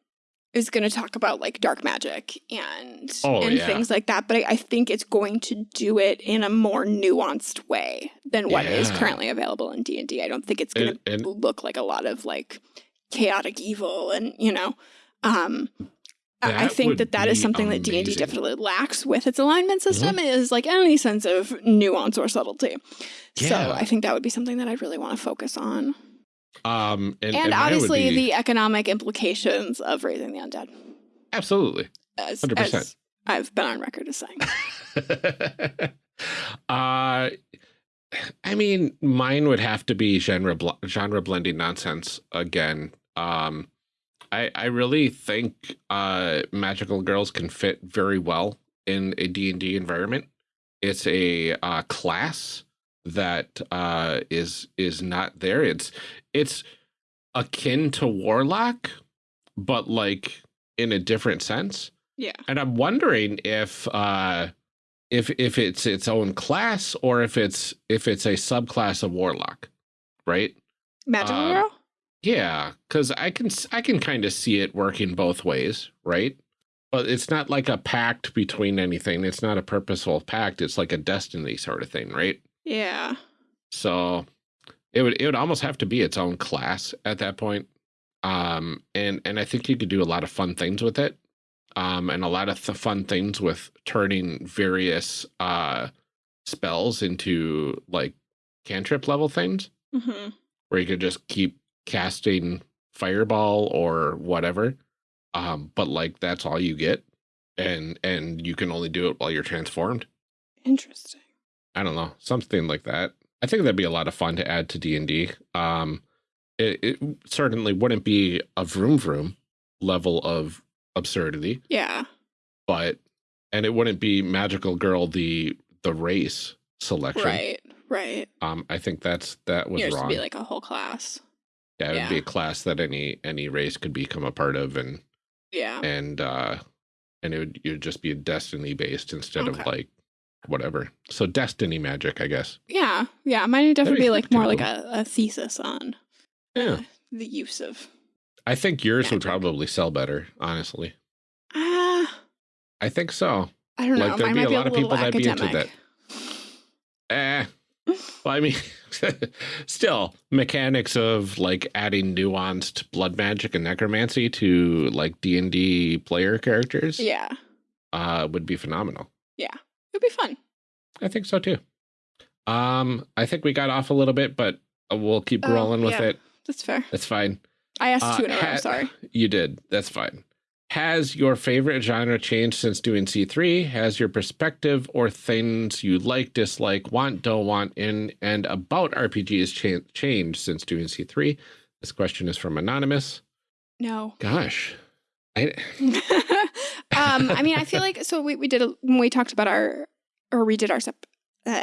is going to talk about like dark magic and Oh, and yeah. things like that. But I, I think it's going to do it in a more nuanced way than what is Yeah. currently available in D and I don't think it's going to and, and look like a lot of like chaotic evil and you know um I- I think that that is something that D&D definitely lacks with its alignment Mm-hmm. system is like any sense of nuance or subtlety. So I think that would be something that I'd really want to focus on. Um and, And, would obviously be- the economic implications of raising the undead. absolutely As, 100%. as I've been on record as saying. uh I mean, mine would have to be genre bl genre blending nonsense again. Um I I really think uh magical girls can fit very well in a D&D environment. It's a uh class that uh is is not there. It's it's akin to warlock but like in a different sense. Yeah. And I'm wondering if uh if if it's its own class or if it's if it's a subclass of warlock, right? Magical Um, Girl? Yeah, cuz I can s- I can kind of see it working both ways, right? But it's not like a pact between anything. It's not a purposeful pact. It's like a destiny sort of thing, right? Yeah. So it would it would almost have to be its own class at that point. Um and and I think you could do a lot of fun things with it. Um and a lot of th fun things with turning various uh spells into like cantrip level things hmm where you could just keep casting fireball or whatever. Um but like that's all you get and and you can only do it while you're transformed. Interesting. I don't know, something like that. I think that'd be a lot of fun to add to D and D. Um, it, it certainly wouldn't be a vroom vroom level of absurdity, Yeah. but and it wouldn't be magical girl the the race selection. Right. Right. Um, I think that's that was Yours wrong. be like a whole class. yeah, it would be a class that any any race could become a part of, and Yeah. and uh, and it would it would just be a destiny based instead of like whatever. So destiny magic, I guess. Yeah. Yeah. Mine would definitely be be like more like a, a thesis on Yeah. uh, the use of I think yours would probably sell better, honestly. ah I think so. I don't know. Like, there'd Mine be a lot of little people that'd be into that. Eh. Well, I mean, still mechanics of like adding nuanced blood magic and necromancy to like D and D player characters, Yeah. uh, would be phenomenal. It'd be fun. I think so too. Um, I think we got off a little bit, but uh, we'll keep Oh, rolling with yeah. it. That's fair. That's fine. I asked Uh, two in a row. ha- Sorry. You did. That's fine. Has your favorite genre changed since doing C3? Has your perspective or things you like, dislike, want, don't want in and about RPGs cha changed since doing C3? This question is from Anonymous. No. Gosh. I, um, I mean, I feel like so we, we did a, when we talked about our or redid our sep, uh,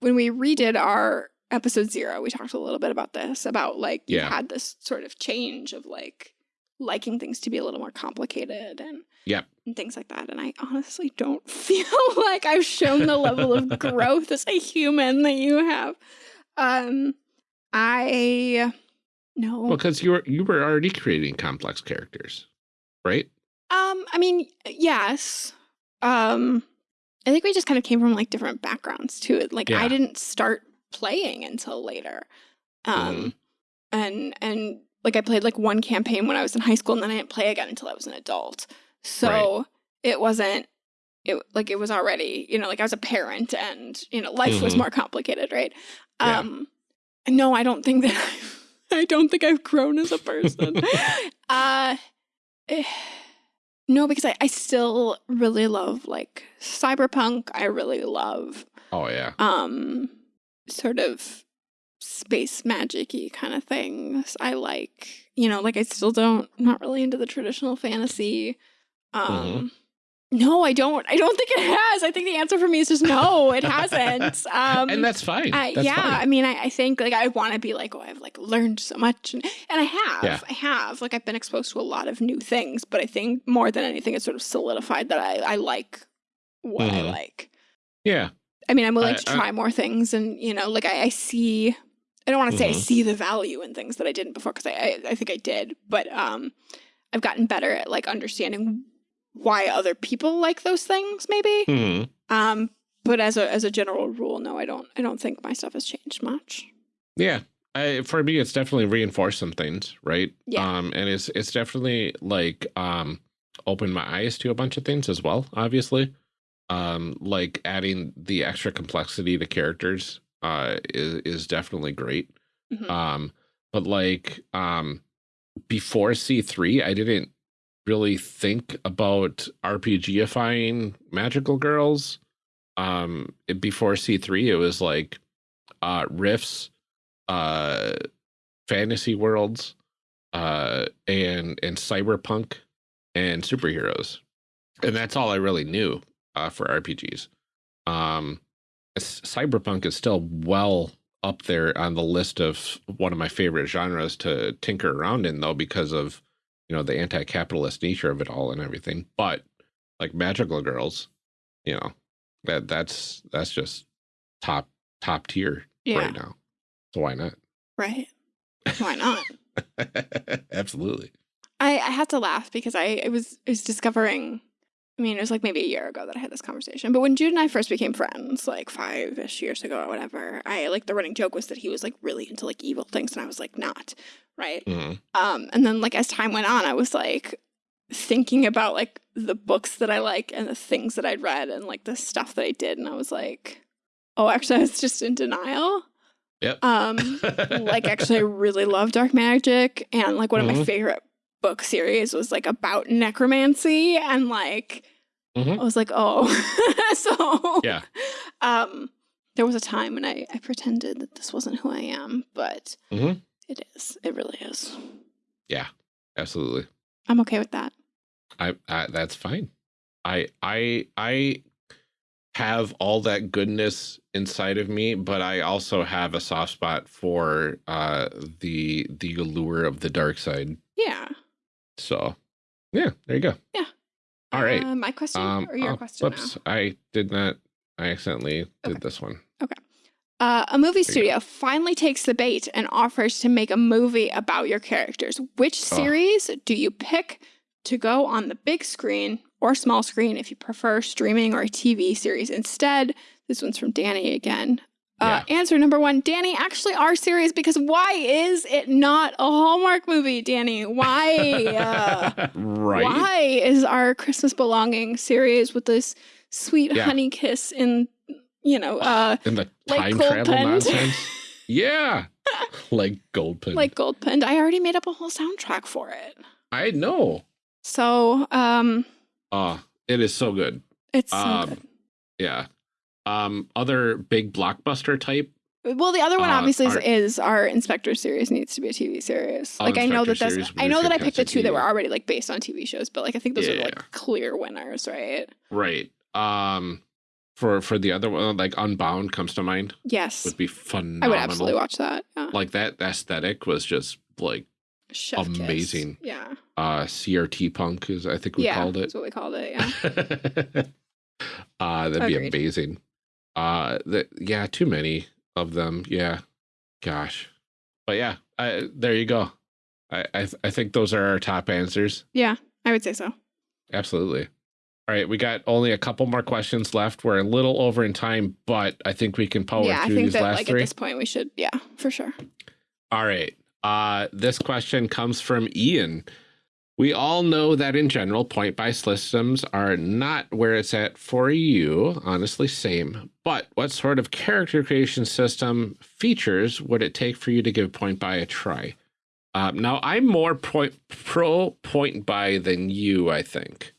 when we redid our episode zero, we talked a little bit about this about like you had this sort of change of like liking things to be a little more complicated and yeah and things like that. And I honestly don't feel like I've shown the level of growth as a human that you have. Um, I no. well, because you were you were already creating complex characters, right? Um, I mean, yes. Um, I think we just kind of came from like different backgrounds too. Like Yeah. I didn't start playing until later. Um, Mhm. and and like I played like one campaign when I was in high school, and then I didn't play again until I was an adult. So Right. it wasn't it like it was already you know like I was a parent, and you know life was Mhm. more complicated, right? Yeah. Um, no, I don't think that I don't think I've grown as a person. uh, eh, no, because I, I still really love like cyberpunk. I really love oh yeah. um sort of space magic-y kind of things. I like, you know, like I still don't not really into the traditional fantasy. Um no, I don't. I don't think it has. I think the answer for me is just no, it hasn't. Um and that's fine. I, That's yeah, I mean, I, I think like I want to be like, oh, I've like learned so much, and, and I have, Yeah. I have. Like I've been exposed to a lot of new things, but I think more than anything, it's sort of solidified that I I like what I Mhm. like. Yeah. I mean, I'm willing I- to try more things, and you know, like I, I see. I don't want to say I Mhm. see the value in things that I didn't before because I, I I think I did, but um, I've gotten better at like understanding why other people like those things, maybe. Mhm. Um, but as a as a general rule, no, I don't. I don't think my stuff has changed much. Yeah. I, for me, it's definitely reinforced some things, right? Yeah. Um, and it's it's definitely like um opened my eyes to a bunch of things as well. Obviously, um, like adding the extra complexity to characters uh is is definitely great. Mhm. Um, but like um before C three, I didn't really think about RPGifying magical girls. Um, it- before C three, it was like uh Rifts, uh, fantasy worlds, uh, and and cyberpunk and superheroes, and that's all I really knew uh, for RPGs. Um, cyberpunk is still well up there on the list of one of my favorite genres to tinker around in, though, because of you know the anti-capitalist nature of it all and everything. But like magical girls, you know that that's that's just top top tier Yeah, right now. So why not? right. Why not? Absolutely. I, I had to laugh because I, I was I was discovering. I mean, it was like maybe a year ago that I had this conversation. But when Jude and I first became friends, like five ish years ago or whatever, I like the running joke was that he was like really into like evil things, and I was like not, right? Mhm. Um, and then like as time went on, I was like thinking about like the books that I like and the things that I'd read and like the stuff that I did, and I was like, oh, actually, I was just in denial. Yep. Um, like actually, I really love dark magic, and like one of my Mhm. favorite book series was like about necromancy, and like Mhm. I was like, oh, so Yeah. Um, there was a time when I I pretended that this wasn't who I am, but Mhm. it is. It really is. Yeah, absolutely. I'm okay with that. I, I that's fine. I I I have all that goodness inside of me, but I also have a soft spot for uh the the allure of the dark side. Yeah. So yeah, there you go. Yeah. All right. Uh, my question Um or your oh, question whoops. I did not I accidentally Okay. did this one. Okay. Uh, a movie studio finally takes the bait and offers to make a movie about your characters. Which Oh. series do you pick to go on the big screen or small screen if you prefer streaming or a TV series instead? This one's from Danny again. Uh, answer number one, Danny, actually our series because why is it not a Hallmark movie, Danny? Why? Uh, right. Why is our Christmas belonging series with this sweet Yeah. honey kiss in, you know, uh, And the like time gold travel pen. nonsense. yeah. like gold pen. like gold pinned? I already made up a whole soundtrack for it. I know. So, um, Oh, it is so good. it's so Um, Yeah. Um, other big blockbuster type. Well, the other one uh, obviously is, our- is our Inspector series needs to be a TV series. Oh, like I know that that's I know that I picked the two that were already like based on TV shows, but like I think those are like clear winners, right? Right. Um, for for the other one, like Unbound comes to mind. Yes, Would be phenomenal. I would absolutely watch that. Yeah. Like that aesthetic was just like Chef kiss. amazing. Yeah, uh CRT punk is I think we yeah, called it. That's what we called it. Yeah. uh that'd be amazing. Uh the, yeah, too many of them. Yeah. Gosh. But yeah, I, there you go. I I, th- I think those are our top answers. yeah, I would say so. Absolutely. All right, we got only a couple more questions left. We're a little over in time, but I think we can power yeah, I through think these that last like three. at this point we should. Yeah, for sure. All right. Uh, this question comes from Ian. We all know that in general, point buy systems are not where it's at for you. Honestly, same. But what sort of character creation system features would it take for you to give point buy a try? Um, now, I'm more point, pro point buy than you, I think.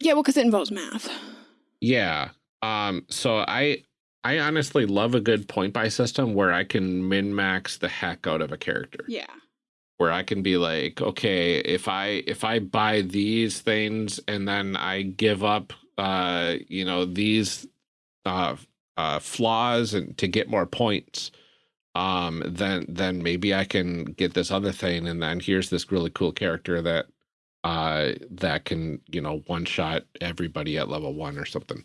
Yeah, well, because it involves math. Yeah. Um, so I I honestly love a good point buy system where I can min max the heck out of a character. Yeah. Where I can be like, okay, if I if I buy these things and then I give up uh, you know, these uh uh flaws and to get more points, um, then then maybe I can get this other thing and then here's this really cool character that uh that can, you know, one shot everybody at level one or something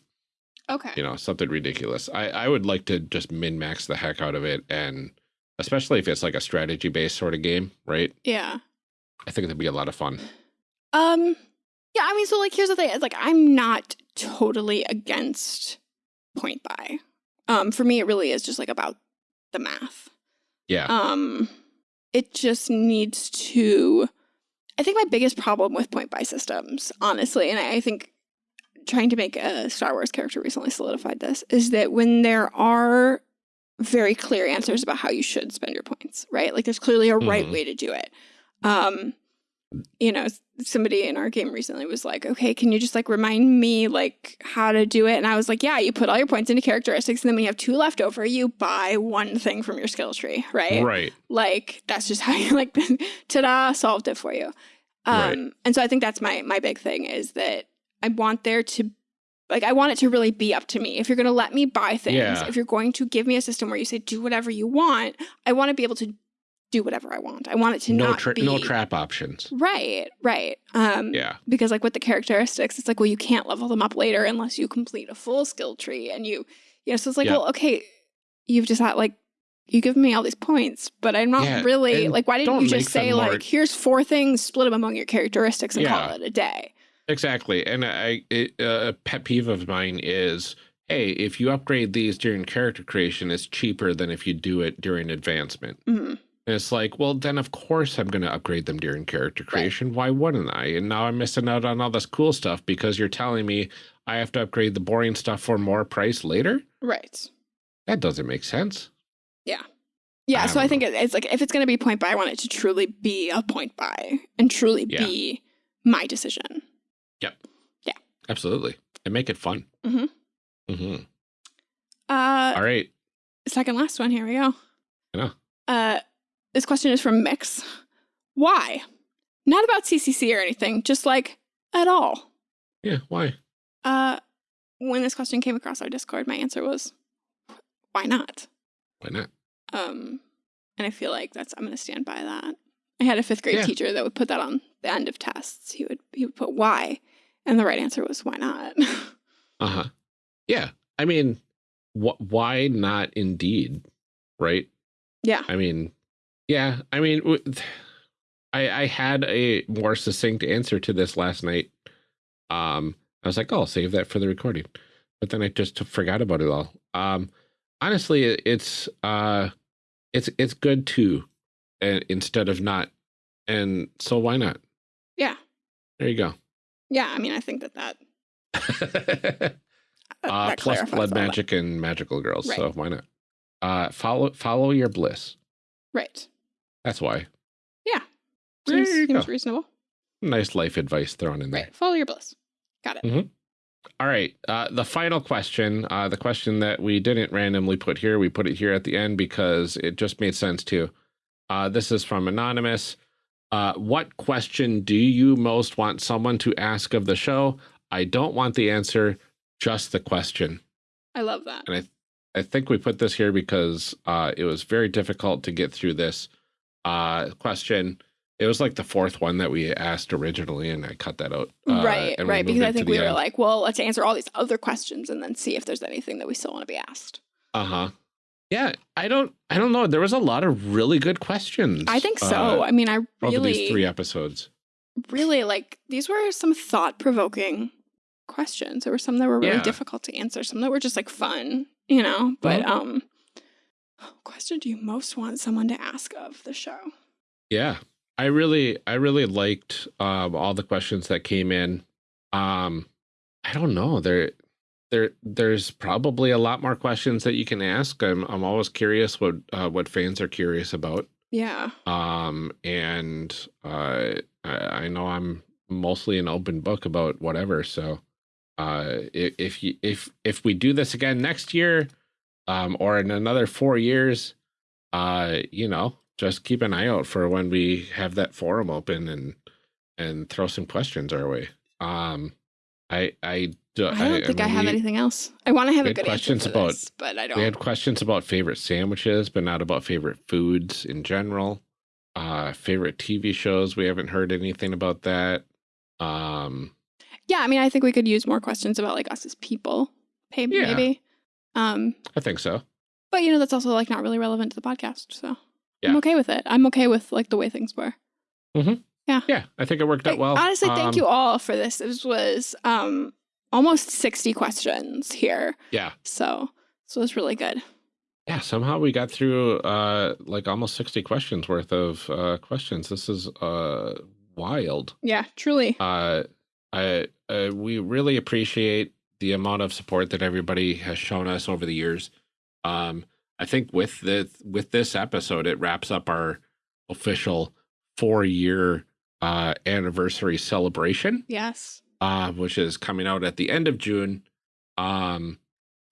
Okay. you know, something ridiculous. I, I would like to just min max the heck out of it. And especially if it's like a strategy based sort of game, right? Yeah. I think it'd be a lot of fun. Um, yeah, I mean, so like, here's the thing. It's like, I'm not totally against point buy. Um, for me, it really is just like about the math. Yeah. Um, it just needs to. I think my biggest problem with point buy systems, honestly, and I, I think trying to make a Star Wars character recently solidified this, is that when there are very clear answers about how you should spend your points, right? Like there's clearly a right Mhm. way to do it. Um, you know, somebody in our game recently was like, okay, can you just like remind me like how to do it? And I was like, yeah, you put all your points into characteristics and then when you have two left over, you buy one thing from your skill tree, right? right. Like that's just how you like ta-da, solved it for you. Um Right. and so I think that's my my big thing is that I want there to like I want it to really be up to me. If you're gonna let me buy things, Yeah. if you're going to give me a system where you say do whatever you want, I want to be able to do whatever I want. I want it to No, not be no trap options. Right, right. Um Yeah. because like with the characteristics, it's like, well, you can't level them up later unless you complete a full skill tree. And you, you know, so it's like, well, okay, you've just had like, you give me all these points, but I'm not Yeah, really like, why didn't you just say like, here's four things, split them among your characteristics and Yeah. call it a day? Exactly. And I, it, uh, a pet peeve of mine is, hey, if you upgrade these during character creation, it's cheaper than if you do it during advancement. Mhm. And it's like, well, then of course I'm going to upgrade them during character creation. Why wouldn't I? And now I'm missing out on all this cool stuff because you're telling me I have to upgrade the boring stuff for more price later? Right. That doesn't make sense. Yeah. I so I think it- it's like, if it's going to be point buy, I want it to truly be a point buy and truly Yeah. be my decision. Absolutely. And make it fun. Mm-hmm. Mm-hmm. Uh, All right. second last one. Here we go. I know. Uh, this question is from Mix. Why? Not about CCC or anything, just like at all. Yeah. Why? Uh, when this question came across our Discord, my answer was, why not? Why not? Um, and I feel like that's I'm going to stand by that. I had a fifth grade Yeah. teacher that would put that on the end of tests. He would he would put why, and the right answer was why not. Uh huh. Yeah. I mean, wh why not indeed? Right. yeah. I mean, yeah. I mean, w- I I had a more succinct answer to this last night. Um, I was like, oh, I'll save that for the recording, but then I just forgot about it all. Um, honestly, it, it's uh, it's it's good too, and instead of not, and so why not? Yeah. There you go. Yeah. I mean, I think that that, uh, that plus blood that. magic and magical girls. So why not? Uh, follow follow your bliss. Right. That's why. Yeah. Seems, seems reasonable. Nice life advice thrown in there. Right. Follow your bliss. Got it. Mm -hmm. All right. Uh, the final question, uh, the question that we didn't randomly put here, we put it here at the end because it just made sense to. Uh, this is from Anonymous. Uh, what question do you most want someone to ask of the show? I don't want the answer, just the question. I love that. And I, I think we put this here because uh, it was very difficult to get through this uh, question. It was like the fourth one that we asked originally, and I cut that out. uh, right, right. Because I think we were like, well, let's answer all these other questions and then see if there's anything that we still want to be asked. Uh huh. Yeah, I don't. I don't know. There was a lot of really good questions. I think so. uh, I mean, I over these three episodes. really like these were some thought provoking questions. There were some that were really Yeah. difficult to answer, some that were just like fun, you know. But Mhm. um, question do you most want someone to ask of the show? Yeah, I really, I really liked um, all the questions that came in. Um, I don't know. There, there, there's probably a lot more questions that you can ask. I'm, I'm always curious what, uh, what fans are curious about. Yeah. Um, and uh, I, I know I'm mostly an open book about whatever. So, uh, if, if you, if, if we do this again next year, um, or in another four years, uh, you know, just keep an eye out for when we have that forum open and and throw some questions our way. Um, I I do, I don't I, think I, mean, I have we, anything else. I want to have a good questions about, this, but I don't. We had questions about favorite sandwiches, but not about favorite foods in general. Uh, favorite TV shows. We haven't heard anything about that. Um, yeah, I mean, I think we could use more questions about like us as people. Maybe. Yeah. maybe. Um, I think so. But you know, that's also like not really relevant to the podcast. So yeah. I'm okay with it. I'm okay with like the way things were. Mm-hmm. Yeah. Yeah. I think it worked out well. Honestly, thank um, you all for this. This was um almost 60 questions here. Yeah. So so it was really good. Yeah, somehow we got through uh like almost 60 questions worth of uh questions. This is uh wild. Yeah, truly. Uh I uh, we really appreciate the amount of support that everybody has shown us over the years. Um I think with the with this episode, it wraps up our official four year uh, anniversary celebration. Yes. Uh, which is coming out at the end of June. Um,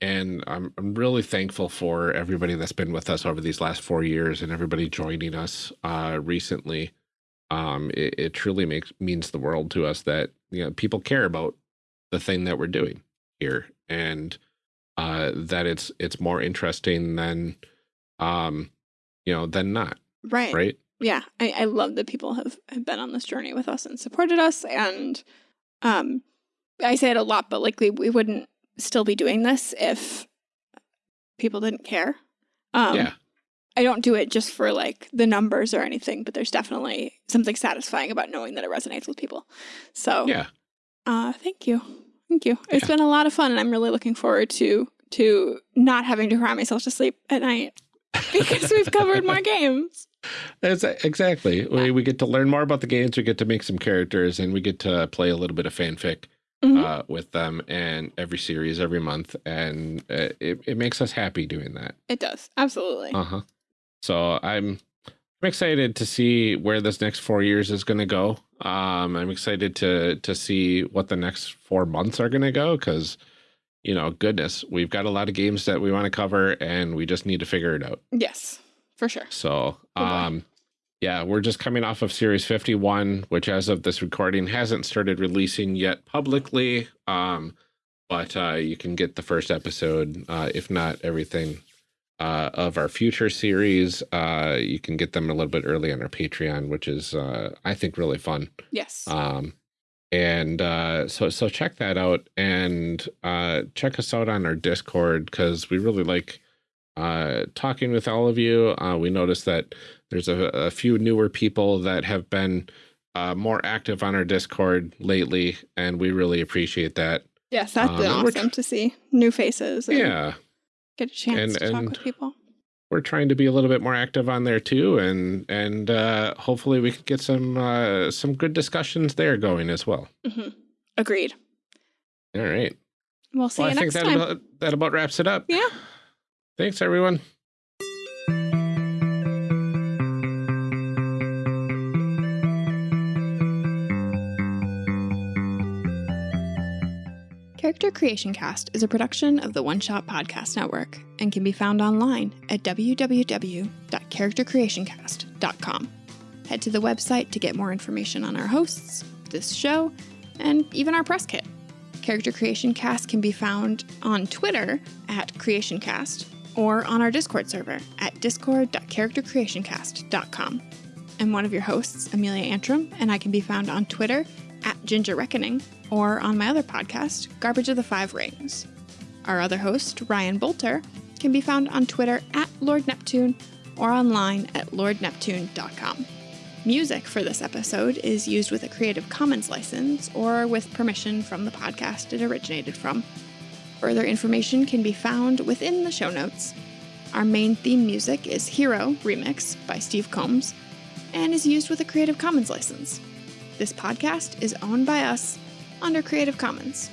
and I'm, I'm really thankful for everybody that's been with us over these last four years and everybody joining us uh, recently. Um, it, it truly makes means the world to us that you know people care about the thing that we're doing here. And uh, that it's it's more interesting than um you know than not right right yeah I, I love that people have, have been on this journey with us and supported us and um i say it a lot but like we, wouldn't still be doing this if people didn't care um yeah I don't do it just for like the numbers or anything, but there's definitely something satisfying about knowing that it resonates with people. So yeah, uh, thank you. Thank you. It's been a lot of fun, and I'm really looking forward to to not having to cry myself to sleep at night because we've covered more games. That's exactly. We we get to learn more about the games. We get to make some characters, and we get to play a little bit of fanfic mm -hmm. uh, with them, and every series, every month, and uh, it it makes us happy doing that. It does absolutely. Uh huh. So I'm I'm excited to see where this next four years is going to go. Um, I'm excited to to see what the next four months are going to go because, you know, goodness, we've got a lot of games that we want to cover, and we just need to figure it out. Yes, for sure. So, um, yeah, we're just coming off of Series 51, which, as of this recording, hasn't started releasing yet publicly. Um, but uh, you can get the first episode, uh, if not everything, uh, of our future series. Uh, you can get them a little bit early on our Patreon, which is, uh, I think, really fun. Yes. Um, and uh, so so check that out and uh, check us out on our Discord because we really like uh, talking with all of you. Uh, we noticed that there's a, a few newer people that have been uh, more active on our Discord lately, and we really appreciate that. Yes, that's um, awesome to see new faces. yeah, get a chance and, to talk with people. We're trying to be a little bit more active on there too, and and uh, hopefully we can get some uh, some good discussions there going as well. Mm -hmm. Agreed. All right. We'll see well, you I next think that time. About, that about wraps it up. Yeah. Thanks, everyone. Character Creation Cast is a production of the One Shot Podcast Network and can be found online at www.charactercreationcast.com. Head to the website to get more information on our hosts, this show, and even our press kit. Character Creation Cast can be found on Twitter at CreationCast or on our Discord server at discord.charactercreationcast.com. I'm one of your hosts, Amelia Antrim, and I can be found on Twitter at Ginger Reckoning or on my other podcast, Garbage of the Five Rings. Our other host, Ryan Boelter, can be found on Twitter at Lord Neptune or online at lordneptune.com. Music for this episode is used with a Creative Commons license or with permission from the podcast it originated from. Further information can be found within the show notes. Our main theme music is Hero Remix by Steve Combs, and is used with a Creative Commons license. This podcast is owned by us under Creative Commons.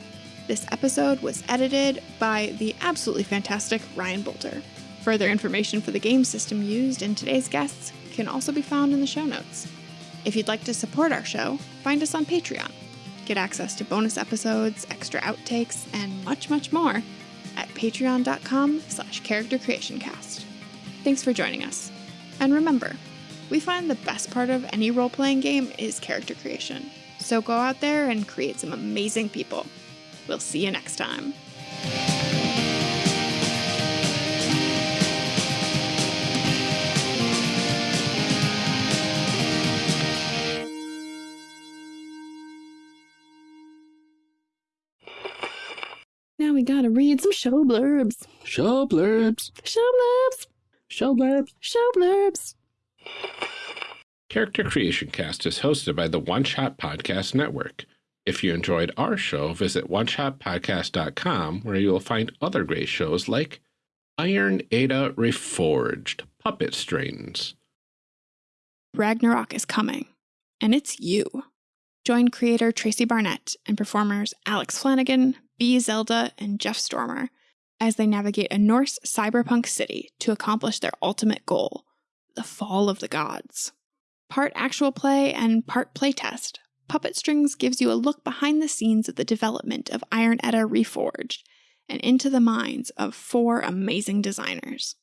This episode was edited by the absolutely fantastic Ryan Boelter. Further information for the game system used in today's guests can also be found in the show notes. If you'd like to support our show, find us on Patreon. Get access to bonus episodes, extra outtakes, and much, much more at patreon.com slash charactercreationcast. Thanks for joining us. And remember, we find the best part of any role-playing game is character creation. So go out there and create some amazing people. We'll see you next time. Now we gotta read some show blurbs. Show blurbs. Show blurbs. Show blurbs. Show blurbs. Character Creation Cast is hosted by the One Shot Podcast Network. If you enjoyed our show, visit oneshotpodcast.com where you will find other great shows like Iron Edda Reforged, Puppet Strings. Ragnarok is coming, and it's you. Join creator Tracy Barnett and performers Alex Flanagan, Zelda, and Jeff Stormer as they navigate a Norse cyberpunk city to accomplish their ultimate goal the fall of the gods. Part actual play and part playtest, Puppet Strings gives you a look behind the scenes of the development of Iron Edda Reforged and into the minds of four amazing designers.